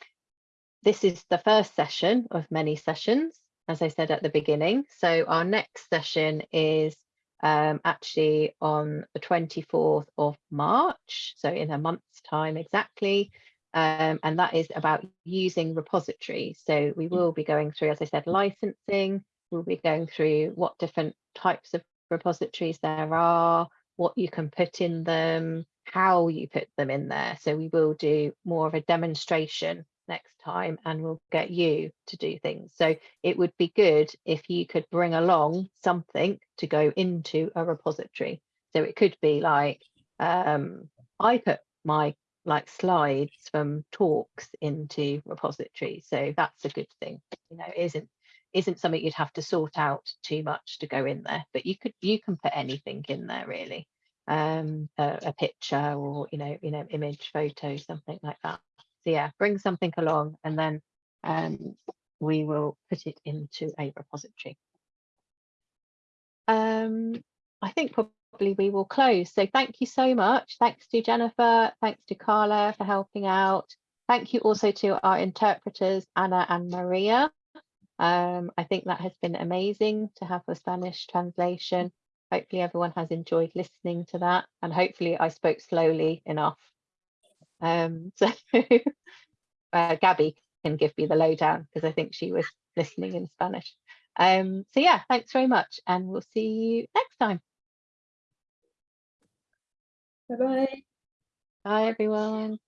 this is the first session of many sessions, as I said at the beginning. So our next session is um, actually on the 24th of March, so in a month's time exactly. Um, and that is about using repositories. So we will be going through, as I said, licensing. We'll be going through what different types of repositories there are, what you can put in them, how you put them in there. So we will do more of a demonstration next time and we'll get you to do things. So it would be good if you could bring along something to go into a repository. So it could be like, um, I put my like slides from talks into repository. So that's a good thing. You know, isn't isn't something you'd have to sort out too much to go in there, but you could you can put anything in there really. Um, a, a picture or you know, you know, image, photo, something like that. So yeah, bring something along and then um, we will put it into a repository. Um, I think probably we will close. So thank you so much. Thanks to Jennifer. Thanks to Carla for helping out. Thank you also to our interpreters, Anna and Maria. Um, I think that has been amazing to have the Spanish translation. Hopefully everyone has enjoyed listening to that and hopefully I spoke slowly enough. Um, so uh, Gabby can give me the lowdown because I think she was listening in Spanish. Um, so yeah, thanks very much and we'll see you next time. Bye-bye. Bye everyone.